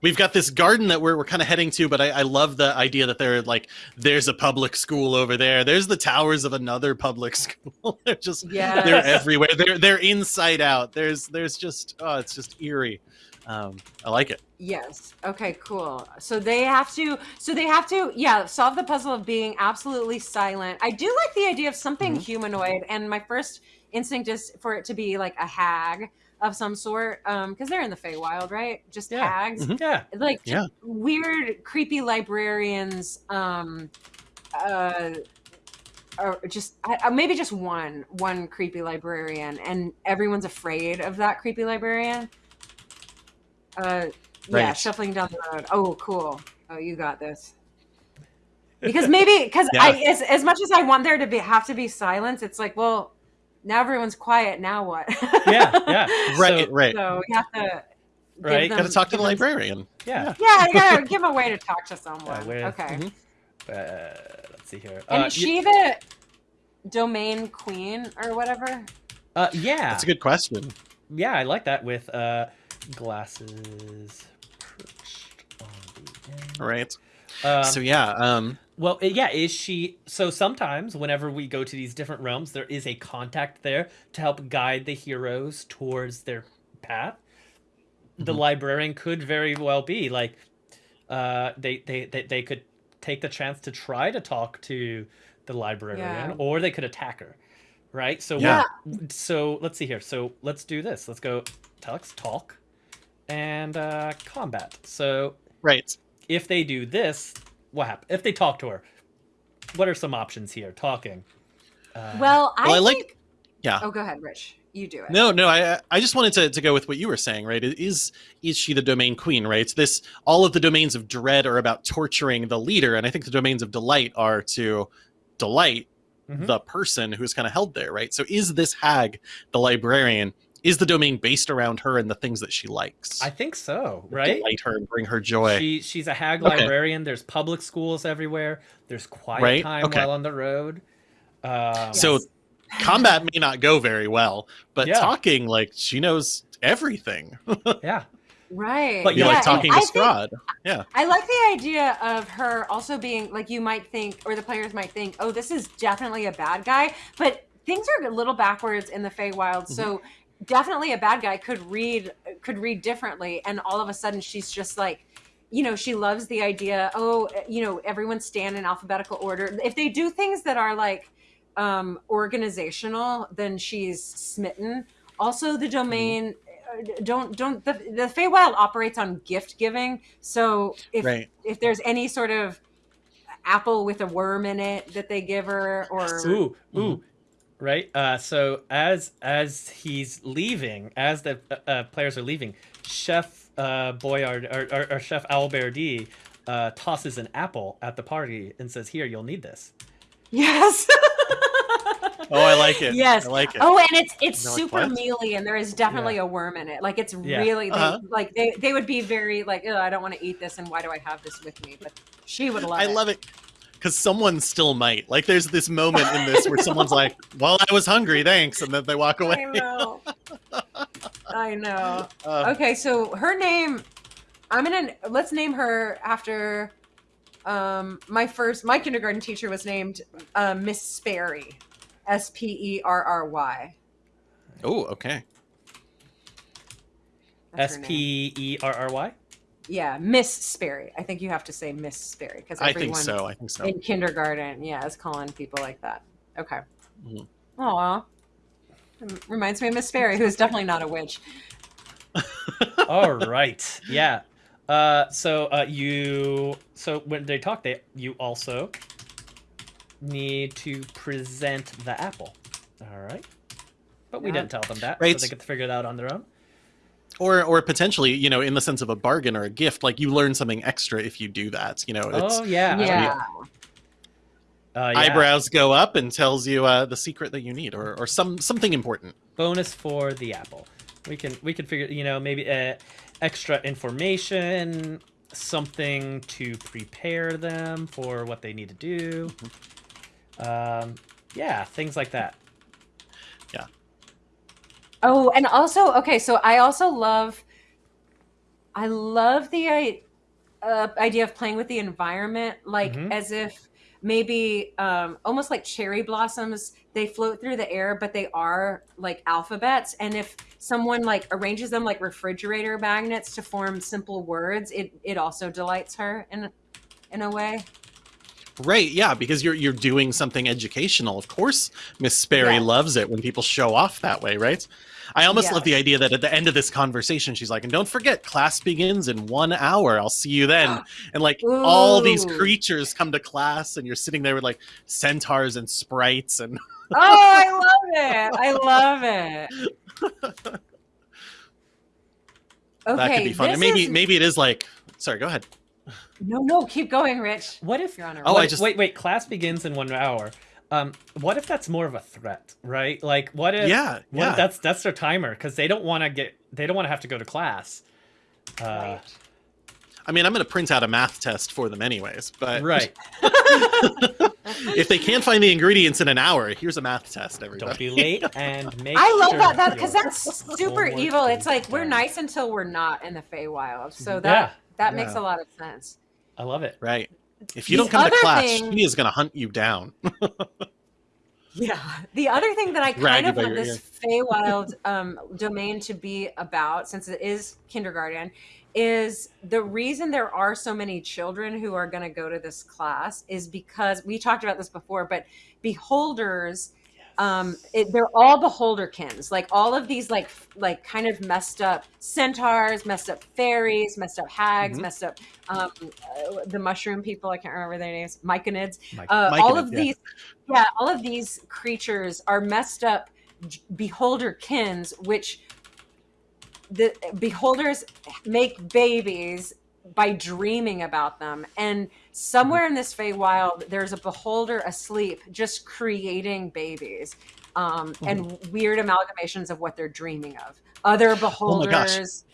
we've got this garden that we're, we're kind of heading to but I, I love the idea that they're like there's a public school over there there's the towers of another public school they're just Yes. they're everywhere they're they're inside out there's there's just oh it's just eerie um i like it Yes. Okay, cool. So they have to so they have to yeah, solve the puzzle of being absolutely silent. I do like the idea of something Mhm. humanoid and my first instinct is for it to be like a hag of some sort um because they're in the Feywild, right? Just Yeah. hags. Mhm. yeah. Like Yeah. weird creepy librarians um uh or just I, I- maybe just one one creepy librarian and everyone's afraid of that creepy librarian uh yeah shuffling down the road oh cool oh you got this because maybe because i Yeah. as, as much as i want there to be have to be silence it's like well now everyone's quiet now what Yeah. Yeah. right So- right so we have to Right, them- gotta talk to give the them- librarian Yeah. yeah you gotta give a way to talk to someone where- okay Mhm. Uh, let's see here. And Uh, is y- she the domain queen or whatever? uh, yeah. that's a good question Yeah, I like that with uh, glasses perched on the end. right Um, so yeah um Well, yeah, is she? So sometimes, whenever we go to these different realms, there is a contact there to help guide the heroes towards their path. The Mhm. librarian could very well be like, uh, they, they they they could take the chance to try to talk to the librarian, Yeah. or they could attack her, right? So Yeah. so let's see here. So let's do this. Let's go tux talk, and uh, combat. So right if they do this, what happens? If they talk to her, what are some options here? Talking. Uh, Well, I, Well, I like- yeah. Oh, go ahead, Rich. You do it. No, no, I I just wanted to, to go with what you were saying, right? Is is she the domain queen, right? It's This all of the domains of dread are about torturing the leader, and I think the domains of delight are to delight Mhm. the person who's kind of held there, right? So is this hag the librarian? Is the domain based around her and the things that she likes? I think so, right? Delight her and bring her joy. She she's a hag Okay. librarian. There's public schools everywhere. There's quiet Right, time okay. while on the road. Um, So Yes. Combat may not go very well, but Yeah. talking like she knows everything. yeah, right. But you Yeah, like talking I to think- Strahd. Yeah. I like the idea of her also being like you might think, or the players might think, oh, this is definitely a bad guy. But things are a little backwards in the Feywild, so definitely a bad guy could read could read differently, and all of a sudden she's just like. You know, she loves the idea. Oh, you know, everyone stand in alphabetical order. If they do things that are like um organizational, then she's smitten. Also, the domain uh, don't don't the the Feywild operates on gift giving. So if Right. if there's any sort of apple with a worm in it that they give her, or ooh, ooh. Right. Uh, so as as he's leaving, as the uh, uh, players are leaving, Chef uh, Boyard or, or, or Chef Owlbear D uh, tosses an apple at the party and says, "Here, you'll need this." yes, Oh, I like it. Yes. I like it. Oh, and it's it's They're like, super "What?" mealy, and there is definitely a worm in it. Like it's Yeah. really Uh-huh. like they they would be very like, oh, I don't want to eat this, and why do I have this with me? But she would love it. I it. love it because someone still might. Like, there's this moment in this where someone's like, "Well, I was hungry, thanks," and then they walk away. I away. know. I know. Uh, Okay, so her name, I'm gonna let's name her after. Um, my first, my kindergarten teacher was named uh, Miss Sperry, S P E R R Y. Oh, okay. That's S her name. P E R R Y. Yeah, Miss Sperry. I think you have to say Miss Sperry because I everyone think so. I think so. in kindergarten, yeah, is calling people like that. Okay. Mhm. Aw. Reminds me of Miss Sperry, who's definitely not a witch. All right. Yeah. Uh, so uh, you so when they talk, they you also need to present the apple. All right. But we Yeah. didn't tell them that, Right. so they get to figure it out on their own. Or or potentially, you know, in the sense of a bargain or a gift, like you learn something extra if you do that. You know, it's oh yeah. Yeah. Uh, yeah. eyebrows go up and tells you uh, the secret that you need, or or some something important. bonus for the apple. We can we can figure you know maybe uh, extra information, something to prepare them for what they need to do. Um, yeah, things like that. Oh, and also, okay, so I also love, I love the uh, idea of playing with the environment, like Mhm. as if maybe um, almost like cherry blossoms, they float through the air, but they are like alphabets. And if someone like arranges them like refrigerator magnets to form simple words, it it also delights her in in a way. Right, yeah, because you're you're doing something educational. Of course, Miss Sperry Yes. loves it when people show off that way, right? I almost love the idea that at the end of this conversation, she's like, "And don't forget, class begins in one hour. I'll see you then." And like all these creatures come to class, and you're sitting there with like centaurs and sprites, and Oh, I love it! I love it. Okay, that could be fun. And maybe is- maybe it is like, sorry, go ahead. no, no, keep going, Rich. What if? Your Honor. Oh, what I just- wait, wait. Class begins in one hour. Um, what if that's more of a threat, right? Like, what if? yeah, What yeah. if that's that's their timer because they don't want to get they don't want to have to go to class. Uh, Right. I mean, I'm going to print out a math test for them anyways. But right. if they can't find the ingredients in an hour, here's a math test. Everybody, Don't be late and make. I love sure that that because your that's super evil. It's like we're done. nice until we're not in the Feywild. So Yeah, that that makes a lot of sense. I love it. Right. If you don't come to class, thing- she is going to hunt you down. Yeah. The other thing that I kind of want this Feywild um, domain to be about, since it is kindergarten, is the reason there are so many children who are going to go to this class is because we talked about this before, but beholders um it, they're all beholderkins like all of these like like kind of messed up centaurs messed up fairies messed up hags Mhm. messed up um uh, the mushroom people i can't remember their names myconids Mike. uh, all of yeah. these yeah all of these creatures are messed up beholderkins which the beholders make babies by dreaming about them and somewhere in this Feywild there's a beholder asleep just creating babies um, and weird amalgamations of what they're dreaming of other Oh my gosh. beholders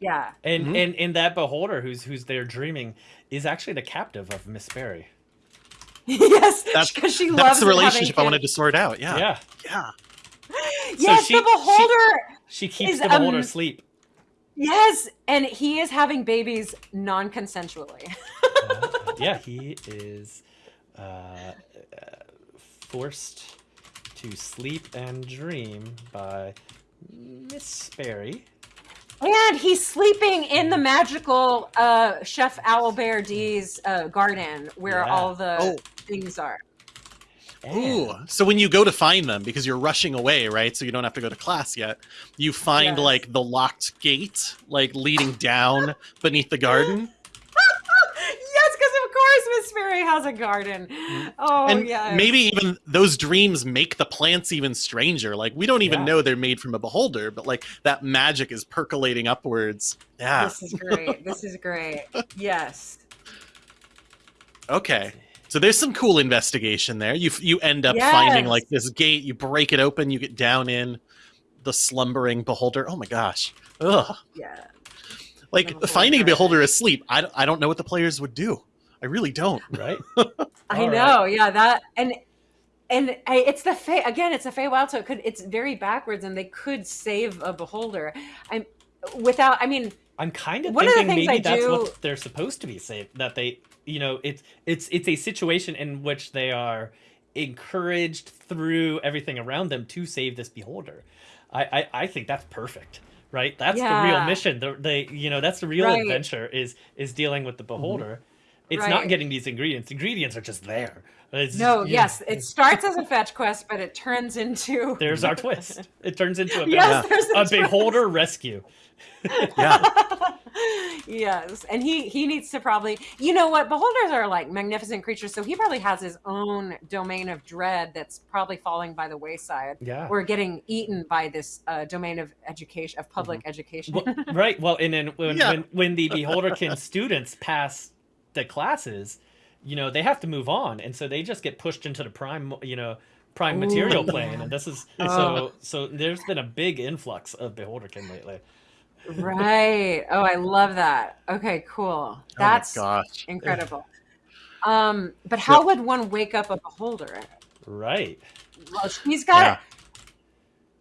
yeah And Mhm. and and that beholder who's who's there dreaming is actually the captive of Miss Sperry. yes That's- because she That's loves the them having relationship I wanted to sort out. Yeah. Yeah. Yeah. yes she- the beholder She keeps Is, the beholder um, asleep. yes and he is having babies non-consensually yeah, he is uh, uh, forced to sleep and dream by Miss Sperry. And he's sleeping in the magical uh, Chef Owlbear D's uh, garden where Yeah. all the Oh. things are. Ooh. So when you go to find them, because you're rushing away, right? So you don't have to go to class yet. You find Yes. like the locked gate, like leading down beneath the garden. Yes, course Miss Fairy has a garden. Oh, and yeah. maybe even those dreams make the plants even stranger. Like we don't even Yeah. know they're made from a beholder, but like that magic is percolating upwards. Yeah. This is great. This is great. Yes. Okay. So there's some cool investigation there. You you end up finding like this gate. You break it open. You get down in the slumbering beholder. Oh my gosh. Ugh. Yeah. Like finding a beholder. beholder asleep. I, I don't know what the players would do. I really don't. right? I All know. Yeah. That and and I, it's the Fey again. It's a Fey Feywild, so it could. It's very backwards, and they could save a beholder. I'm without. I mean, I'm kind of One of the thinking things maybe I that's do- what they're supposed to be saying. That they, you know, it's it's it's a situation in which they are encouraged through everything around them to save this beholder. I I, I think that's perfect. Right, that's the real Yeah. mission. The, they, you know, that's the real Right. adventure is is dealing with the mm-hmm. beholder. It's Right. not getting these ingredients. Ingredients are just there. It's No, just- yeah. yes, it starts as a fetch quest, but it turns into There's our twist. It turns into a, Yes, there's a a beholder rescue. Yeah. yes, and he he needs to probably you know what beholders are like magnificent creatures, so he probably has his own domain of dread that's probably falling by the wayside Yeah. or getting eaten by this uh, domain of education of public education. Well, right. Well, and then when, Yeah. when when the Beholderkin students pass the classes, you know, they have to move on, and so they just get pushed into the prime, you know, prime material Ooh, plane. And this is Oh. so so. There's been a big influx of Beholderkin lately. right. Oh, I love that. Okay, cool. That's oh gosh. incredible. Um, but how would one wake up a beholder? Right. Well, she's got. Yeah.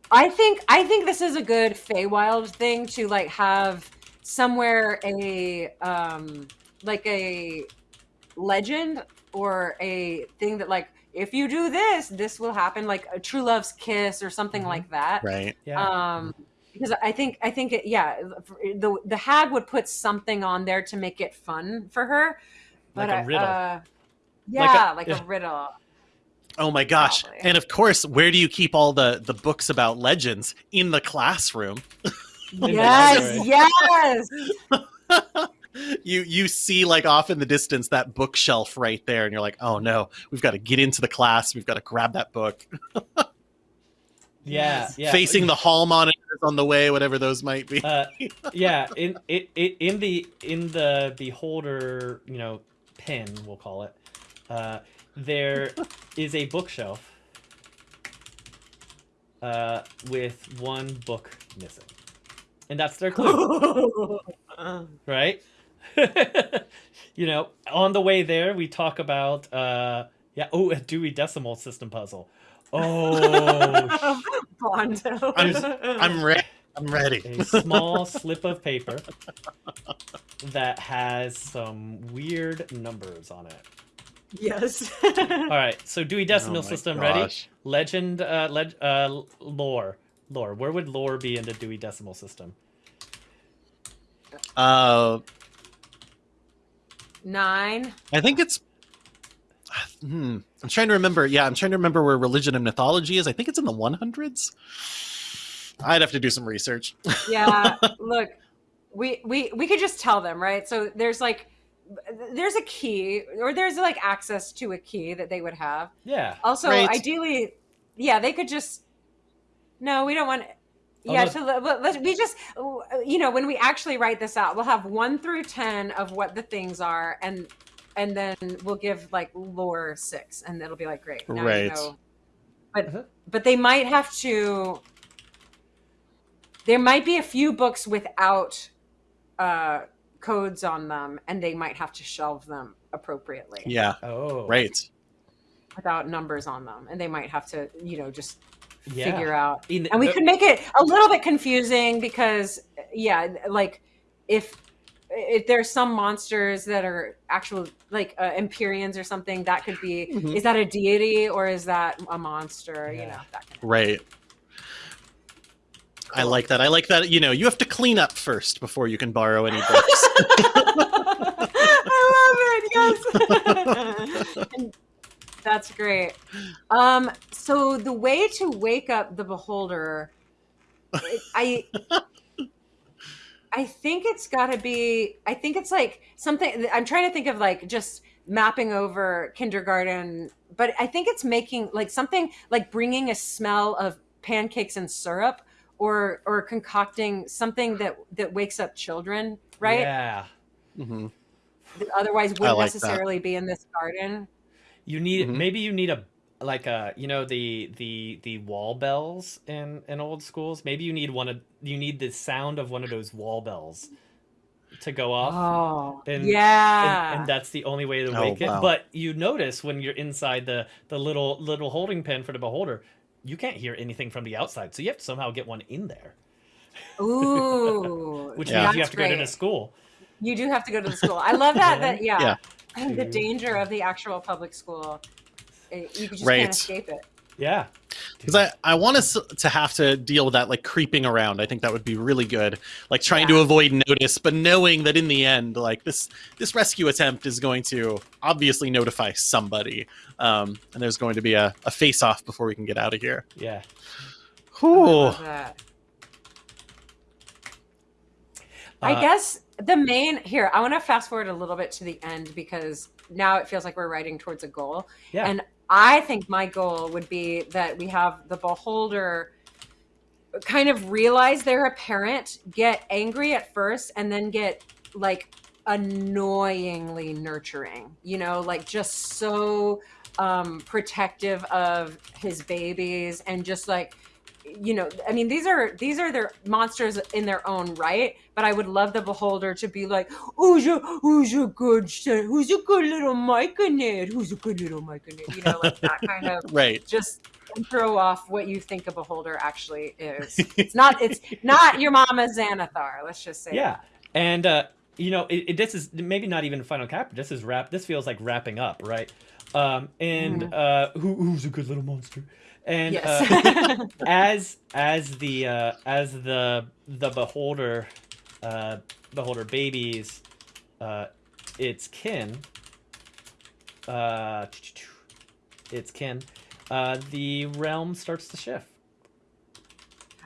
I think I think this is a good Feywild thing to like have somewhere a um like a legend or a thing that like if you do this, this will happen, like a true love's kiss or something Mhm. like that. Right. Yeah. Um, because I think I think it, yeah, the the hag would put something on there to make it fun for her. Like But a I- riddle. Uh, Like a- yeah, like a, riddle. Oh my gosh. Probably. And of course, where do you keep all the the books about legends in the classroom? Yes, yes. you you see like off in the distance that bookshelf right there and you're like, "Oh no, we've got to get into the class. We've got to grab that book." Yeah. Yeah. Facing the hall monitors on the way, whatever those might be. uh, yeah in it, it in the in the beholder you know pin we'll call it uh there is a bookshelf uh with one book missing and that's their clue right you know on the way there we talk about uh yeah oh a dewey decimal system puzzle oh Bondo. I'm I'm ready. I'm ready. a small slip of paper that has some weird numbers on it. yes. All right, so Dewey Decimal Oh my System ready? Legend, uh, leg, uh, lore, lore. Where would lore be in the Dewey Decimal System? Uh, Nine. I think it's. Hmm. I'm trying to remember. Yeah, I'm trying to remember where religion and mythology is. I think it's in the 100s. I'd have to do some research. Yeah. look, we we we could just tell them, right? So there's like there's a key or there's like access to a key that they would have. Yeah. Also, Right. ideally, yeah, they could just. No, we don't want. Yeah, no. so let, let- let- we just, you know, when we actually write this out, we'll have one through ten of what the things are, and and then we'll give like lore six, and it'll be like great, now Right. You know. But Uh-huh. but they might have to. There might be a few books without uh, codes on them, and they might have to shelve them appropriately Yeah. Oh. Right. without numbers on them, and they might have to, you know, just Yeah. figure out. In, And we uh, could make it a little bit confusing because, yeah, like if if there's some monsters that are actual like uh, Empyreans or something, that could be. Mhm. Is that a deity or is that a monster? You know, that kind Right. I like that. I like that. You know, you have to clean up first before you can borrow any books. I love it. Yes. And that's great. Um, so the way to wake up the beholder, it- I, I think it's got to be. I think it's like something. I'm trying to think of like just mapping over kindergarten, but I think it's making like something like bringing a smell of pancakes and syrup, or or concocting something that that wakes up children, right? Yeah. hmm that otherwise wouldn't like that. necessarily be in this garden. You need Mhm. maybe you need a like a you know the the the wall bells in in old schools. Maybe you need one of you need the sound of one of those wall bells to go off. Oh, And- yeah. and, and that's the only way to Oh, wake it. But you notice when you're inside the the little little holding pen for the beholder, you can't hear anything from the outside, so you have to somehow get one in there, Ooh, which Yeah. means you have that's to go to the school. You do have to go to the school. I love that. that yeah, Yeah. And the danger of the actual public school, it, you just Right. can't escape it. Yeah. because I, I want us to have to deal with that like creeping around i think that would be really good like trying to avoid notice but knowing that in the end like this this rescue attempt is going to obviously notify somebody um, and there's going to be a, a face off before we can get out of here Yeah. I Ooh. I Uh, guess the main here, I want to fast forward a little bit to the end because now it feels like we're writing towards a goal. Yeah. And I think my goal would be that we have the beholder kind of realize they're a parent, get angry at first, and then get like annoyingly nurturing, you know, like just so um protective of his babies and just like you know i mean these are these are their monsters in their own right but i would love the beholder to be like who's a who's a good who's a good little Myconid? who's a good little Myconid? you know like that kind of right just throw off what you think a beholder actually is it's not it's not your mama xanathar let's just say Yeah. And uh, you know, it, it, this is maybe not even final cap This is wrap. This feels like wrapping up, right? Um, and uh, who, who's a good little monster? And yes uh, as as the uh, as the the beholder uh, beholder babies, uh, its kin. Uh, its kin. Uh, the realm starts to shift.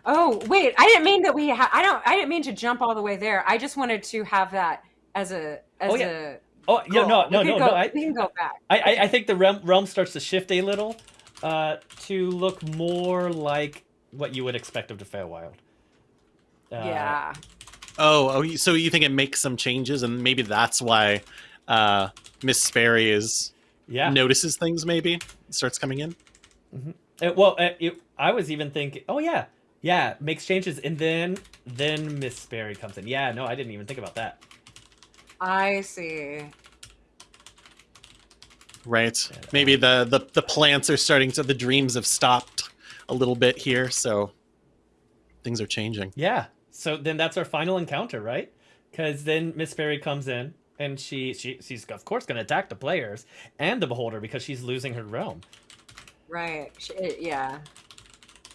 Oh wait, I didn't mean that we. Ha- I don't. I didn't mean to jump all the way there. I just wanted to have that as a as Oh, yeah. a. Oh yeah, no, no, no, can no. I, we can go back. I, I, I think the realm, realm starts to shift a little uh, to look more like what you would expect of the Feywild. Uh, yeah. oh oh so you think it makes some changes and maybe that's why uh miss sperry is Yeah. notices things maybe starts coming in Uh, well, uh, it, I was even thinking, oh yeah, yeah, makes changes, and then then Miss Sperry comes in. Yeah, no, I didn't even think about that. I see. Right maybe the, the the plants are starting to the dreams have stopped a little bit here so things are changing Yeah. So then that's our final encounter, right? Because then Miss Sperry comes in. And she, she she's of course going to attack the players and the beholder because she's losing her realm. Right. She, yeah.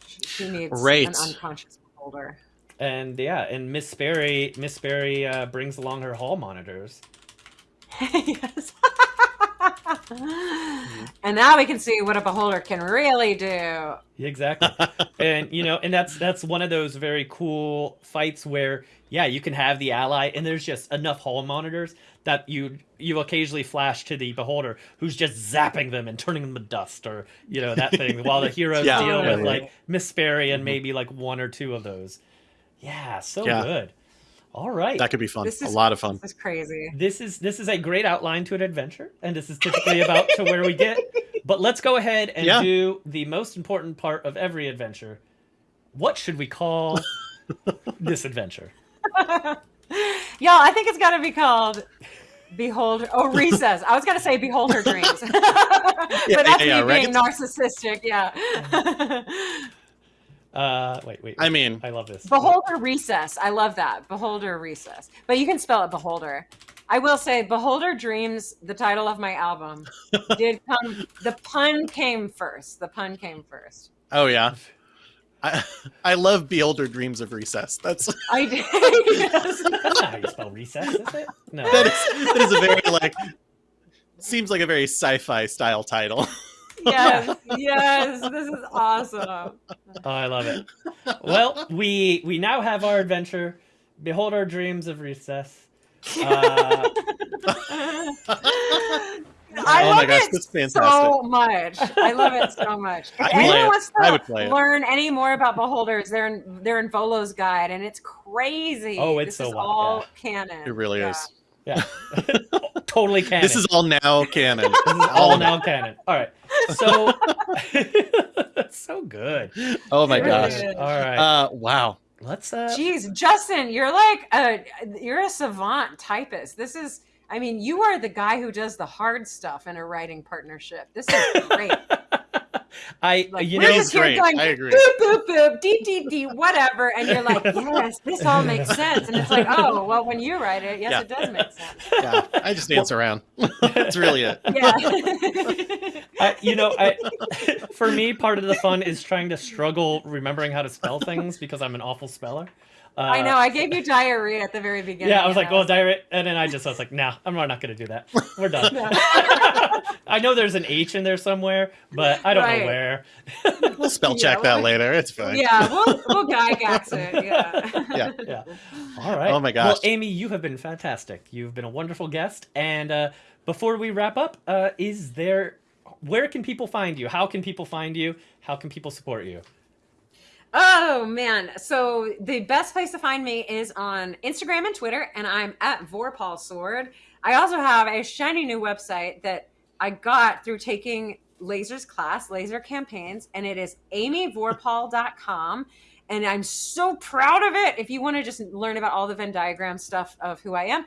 She, she needs Right. an unconscious beholder. And yeah, and Miss Sperry Miss Sperry uh, brings along her hall monitors. yes. and now we can see what a beholder can really do. Exactly. and you know, and that's that's one of those very cool fights where yeah, you can have the ally and there's just enough hall monitors that you you occasionally flash to the beholder who's just zapping them and turning them to dust or you know that thing while the heroes Yeah. deal with Totally. like Miss Sperry and Mhm. maybe like one or two of those. Yeah, so Yeah. good. All right. that could be fun This a lot of fun This is crazy. this is this is a great outline to an adventure and this is typically about to where we get but let's go ahead and Yeah. do the most important part of every adventure what should we call this adventure Y'all, I think it's got to be called Behold. Oh, Recess. I was going to say Beholder Dreams. but that's yeah, me yeah, right? being narcissistic. Yeah. Mm-hmm. Uh wait wait i mean i love this Beholder Recess. I love that. Beholder Recess. But you can spell it Beholder. I will say Beholder Dreams, the title of my album, did come the pun came first. The pun came first. oh yeah I, I love Beholder Dreams of Recess. That's I did. yes. That's not how you spell recess is it no that is that is a very like seems like a very sci-fi style title. Yes. Yes. This is awesome. oh, i love it well we we now have our adventure behold our dreams of recess uh, I oh love my gosh, it that's fantastic. so much. I love it so much. If I'd play anyone wants I to would play it. learn any more about beholders, they're in they're in Volo's guide, and it's crazy. Oh, it's this so is wild, all yeah. canon. It really Yeah. is. Yeah totally canon This is all now canon. This is all now canon. All right. So that's so good. Oh my It gosh. All right. Uh wow. Let's uh Jeez, Justin, you're like a you're a savant typist. This is, I mean, you are the guy who does the hard stuff in a writing partnership. This is great. I Like, you we're know just here great. going I agree. boop boop boop deep deep deep whatever, and you're like, yes, this all makes sense, and it's like, oh, well, when you write it, yes, Yeah. it does make sense. Yeah, I just dance around. That's really it. Yeah. I, you know, I, for me, part of the fun is trying to struggle remembering how to spell things because I'm an awful speller. Uh, I know. I gave you diarrhea at the very beginning. Yeah, I was and like, well, diarrhea, and then I just I was like, nah, I'm not going to do that. We're done. I know there's an H in there somewhere, but I don't Right. know where. We'll spell Yeah, check that well, later. It's fine. yeah, we'll we'll gygax it. Yeah. Yeah. Yeah. All right. Oh my gosh. Well. Amy, you have been fantastic. You've been a wonderful guest. And uh, before we wrap up, uh, is there where can people find you? How can people find you? How can people support you? Oh man. So the best place to find me is on Instagram and Twitter, and I'm at Vorpahl Sword. I also have a shiny new website that I got through taking Laser's class, Laser Campaigns, and it is amyvorpahl.com. And I'm so proud of it. If you want to just learn about all the Venn diagram stuff of who I am.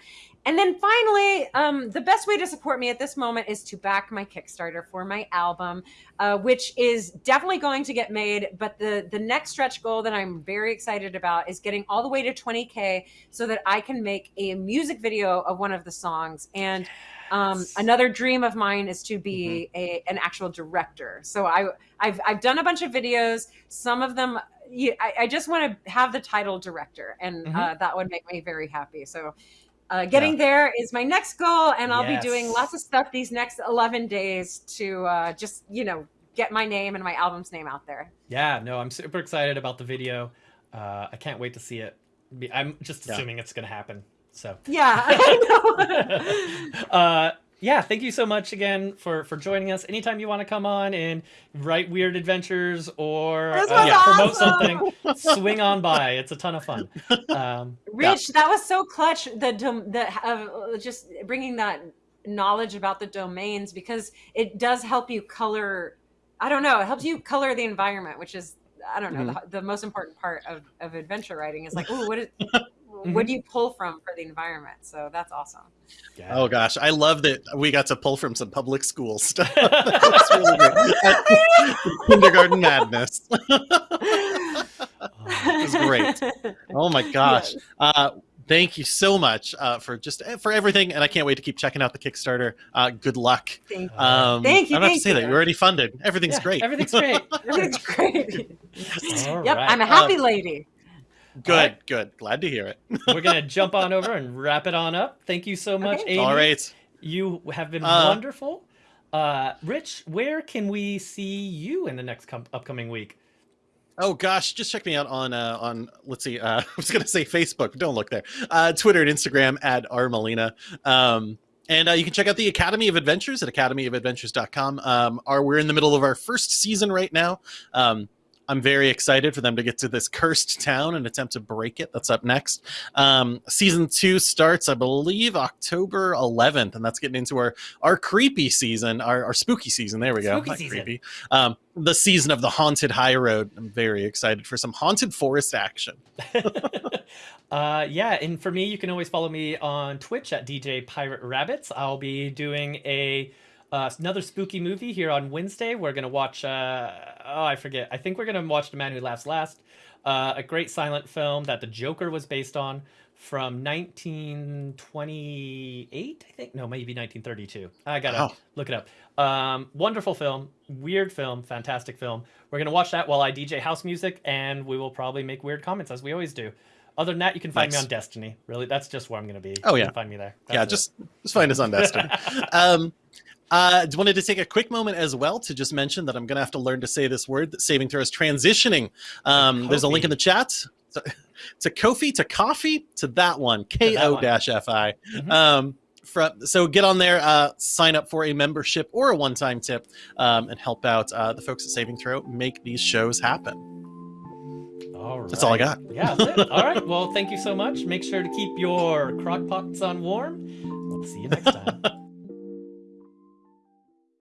And then finally, um, the best way to support me at this moment is to back my Kickstarter for my album uh, which is definitely going to get made. But the the next stretch goal that I'm very excited about is getting all the way to 20k, so that I can make a music video of one of the songs. And um, another dream of mine is to be a an actual director. So I I've I've done a bunch of videos. Some of them. you- I, I just want to have the title director, and uh, Mhm. that would make me very happy. So, uh, getting there is my next goal, and I'll Yes. be doing lots of stuff these next 11 days to uh, just, you know, get my name and my album's name out there. Yeah, no, I'm super excited about the video. Uh, I can't wait to see it. I'm just Yeah. assuming it's going to happen. So, Yeah, I know. yeah, thank you so much again for for joining us. Anytime you want to come on and write weird adventures or uh, was promote something, swing on by. It's a ton of fun. Um, Rich, that was so clutch. The the uh, just bringing that knowledge about the domains because it does help you color. I don't know. It helps you color the environment, which is I don't know the, the most important part of, of adventure writing. Is like, oh, what is what do you pull from for the environment? So that's awesome. yeah. Oh gosh, I love that we got to pull from some public school stuff. That's really great. Kindergarten madness. Oh, was great. Oh my gosh. Uh, thank you so much uh, for just for everything, and I can't wait to keep checking out the Kickstarter. Uh, good luck. Thank you. Um, Thank you, I don't have to thank say that you. you're already funded. Everything's Yeah, great. Everything's great. Everything's great. All yep, right. I'm a happy lady. Good, Alright. good. Glad to hear it. We're gonna jump on over and wrap it on up. Thank you so much, Okay. Amy. All right. You have been Uh, wonderful. Uh, Rich, where can we see you in the next com- upcoming week? Oh gosh, just check me out on uh, on let's see. Uh, I was gonna say Facebook, but don't look there. Uh, Twitter and Instagram at rmalina. Um, and uh, you can check out the Academy of Adventures at academyofadventures.com. Um, our, we're in the middle of our first season right now. Um, I'm very excited for them to get to this cursed town and attempt to break it. That's up next. Um, season two starts, I believe, October 11th, and that's getting into our our creepy season, our, our spooky season. There we go. Spooky Not season. creepy. Um, the season of the haunted high road. I'm very excited for some haunted forest action. uh, yeah, and for me, you can always follow me on Twitch at DJ Pirate Rabbits. I'll be doing a uh, another spooky movie here on Wednesday. We're gonna watch. Uh, oh, I forget. I think we're gonna watch The Man Who Laughs Last, uh, a great silent film that the Joker was based on from 1928. I think no, maybe 1932. I gotta Wow. look it up. Um, wonderful film, weird film, fantastic film. We're gonna watch that while I DJ house music, and we will probably make weird comments as we always do. Other than that, you can find Nice. me on Destiny. Really, that's just where I'm gonna be. Oh, You yeah. can find me there. yeah, That's it. just just find us on Destiny. um, uh, just wanted to take a quick moment as well to just mention that I'm going to have to learn to say this word that saving throw is transitioning. Um, there's a link in the chat to, to Ko-fi, to coffee, to that one, K O dash F I. Mhm. Um, from, so get on there, uh, sign up for a membership or a one time tip, um, and help out uh, the folks at Saving Throw make these shows happen. All right. That's all I got. Yeah, that's it. All right. Well, thank you so much. Make sure to keep your crock pots on warm. We'll see you next time.